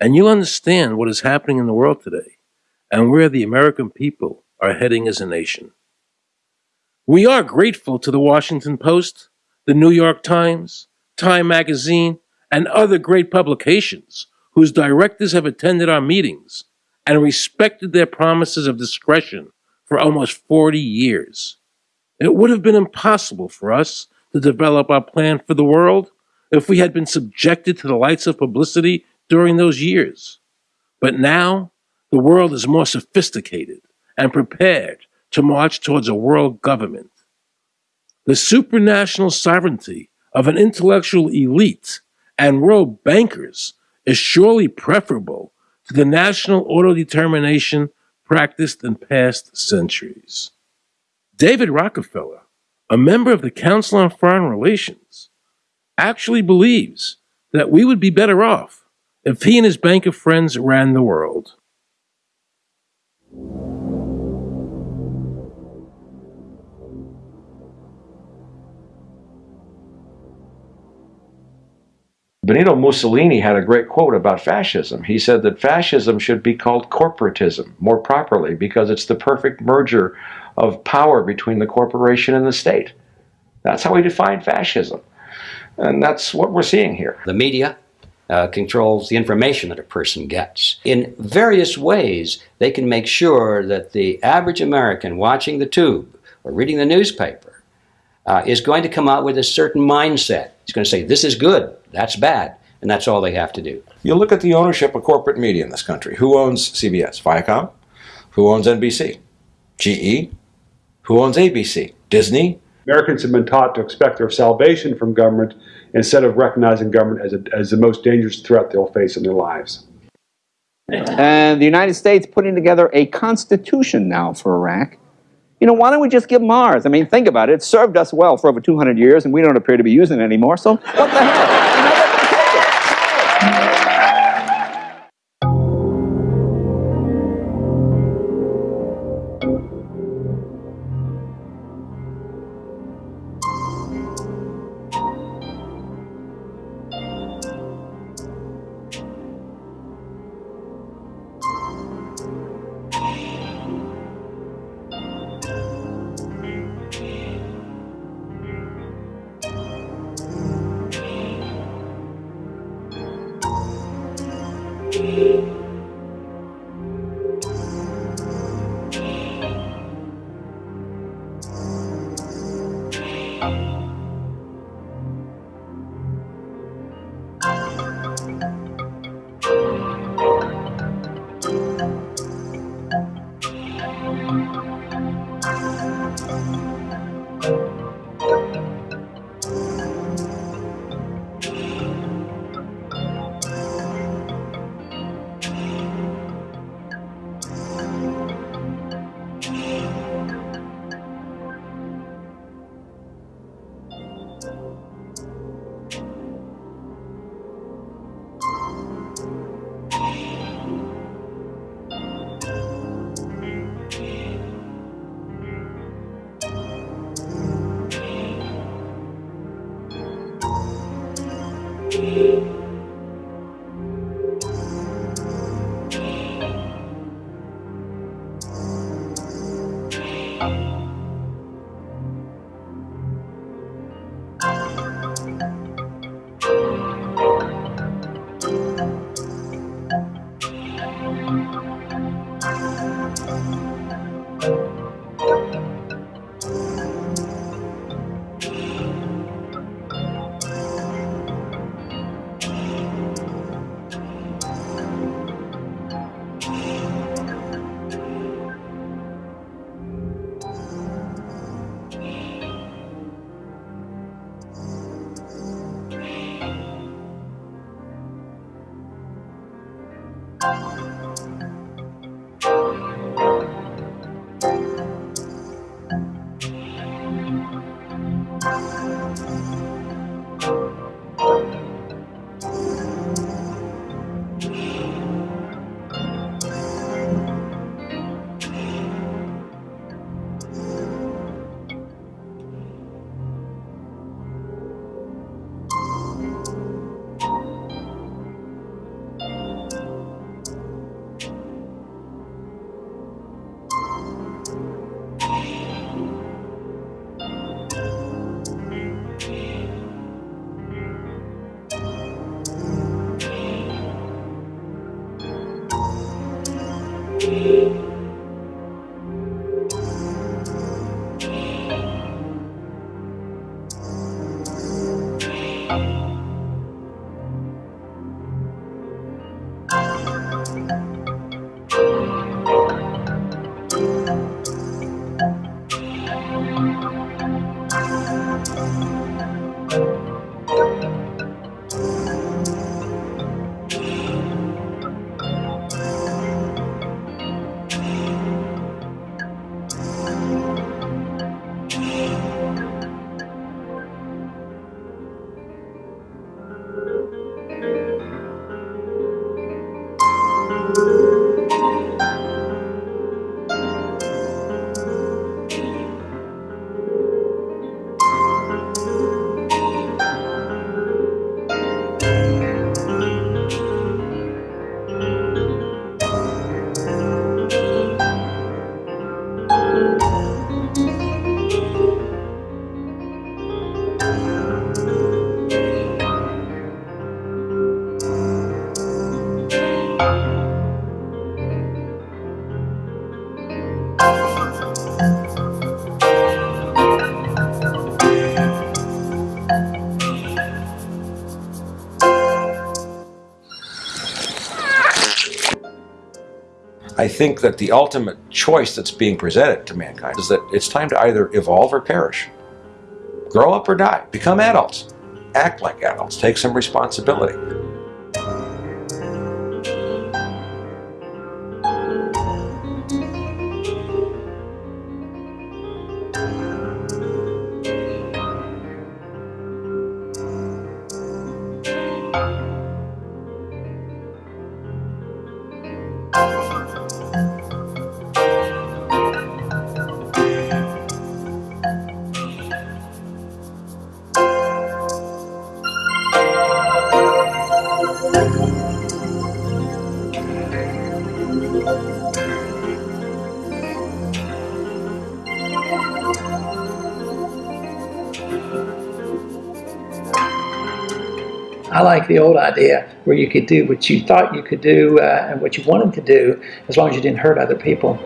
and you'll understand what is happening in the world today and where the American people are heading as a nation. We are grateful to the Washington Post, the New York Times, Time Magazine, and other great publications whose directors have attended our meetings and respected their promises of discretion for almost 40 years. It would have been impossible for us to develop our plan for the world if we had been subjected to the lights of publicity during those years. But now, the world is more sophisticated and prepared to march towards a world government. The supranational sovereignty of an intellectual elite and world bankers is surely preferable to the national autodetermination practiced in past centuries. David Rockefeller a member of the Council on Foreign Relations, actually believes that we would be better off if he and his bank of friends ran the world. Benito Mussolini had a great quote about fascism. He said that fascism should be called corporatism more properly because it's the perfect merger of power between the corporation and the state. That's how we define fascism. And that's what we're seeing here. The media uh, controls the information that a person gets. In various ways, they can make sure that the average American watching the tube or reading the newspaper uh, is going to come out with a certain mindset. He's going to say, this is good, that's bad, and that's all they have to do. You look at the ownership of corporate media in this country. Who owns CBS? Viacom? Who owns NBC? GE? Who owns ABC? Disney? Americans have been taught to expect their salvation from government instead of recognizing government as, a, as the most dangerous threat they'll face in their lives. And the United States putting together a constitution now for Iraq. You know, why don't we just give Mars? I mean, think about it. It served us well for over 200 years, and we don't appear to be using it anymore, so what the hell? Think that the ultimate choice that's being presented to mankind is that it's time to either evolve or perish. Grow up or die. Become adults. Act like adults. Take some responsibility. The old idea where you could do what you thought you could do uh, and what you wanted to do as long as you didn't hurt other people.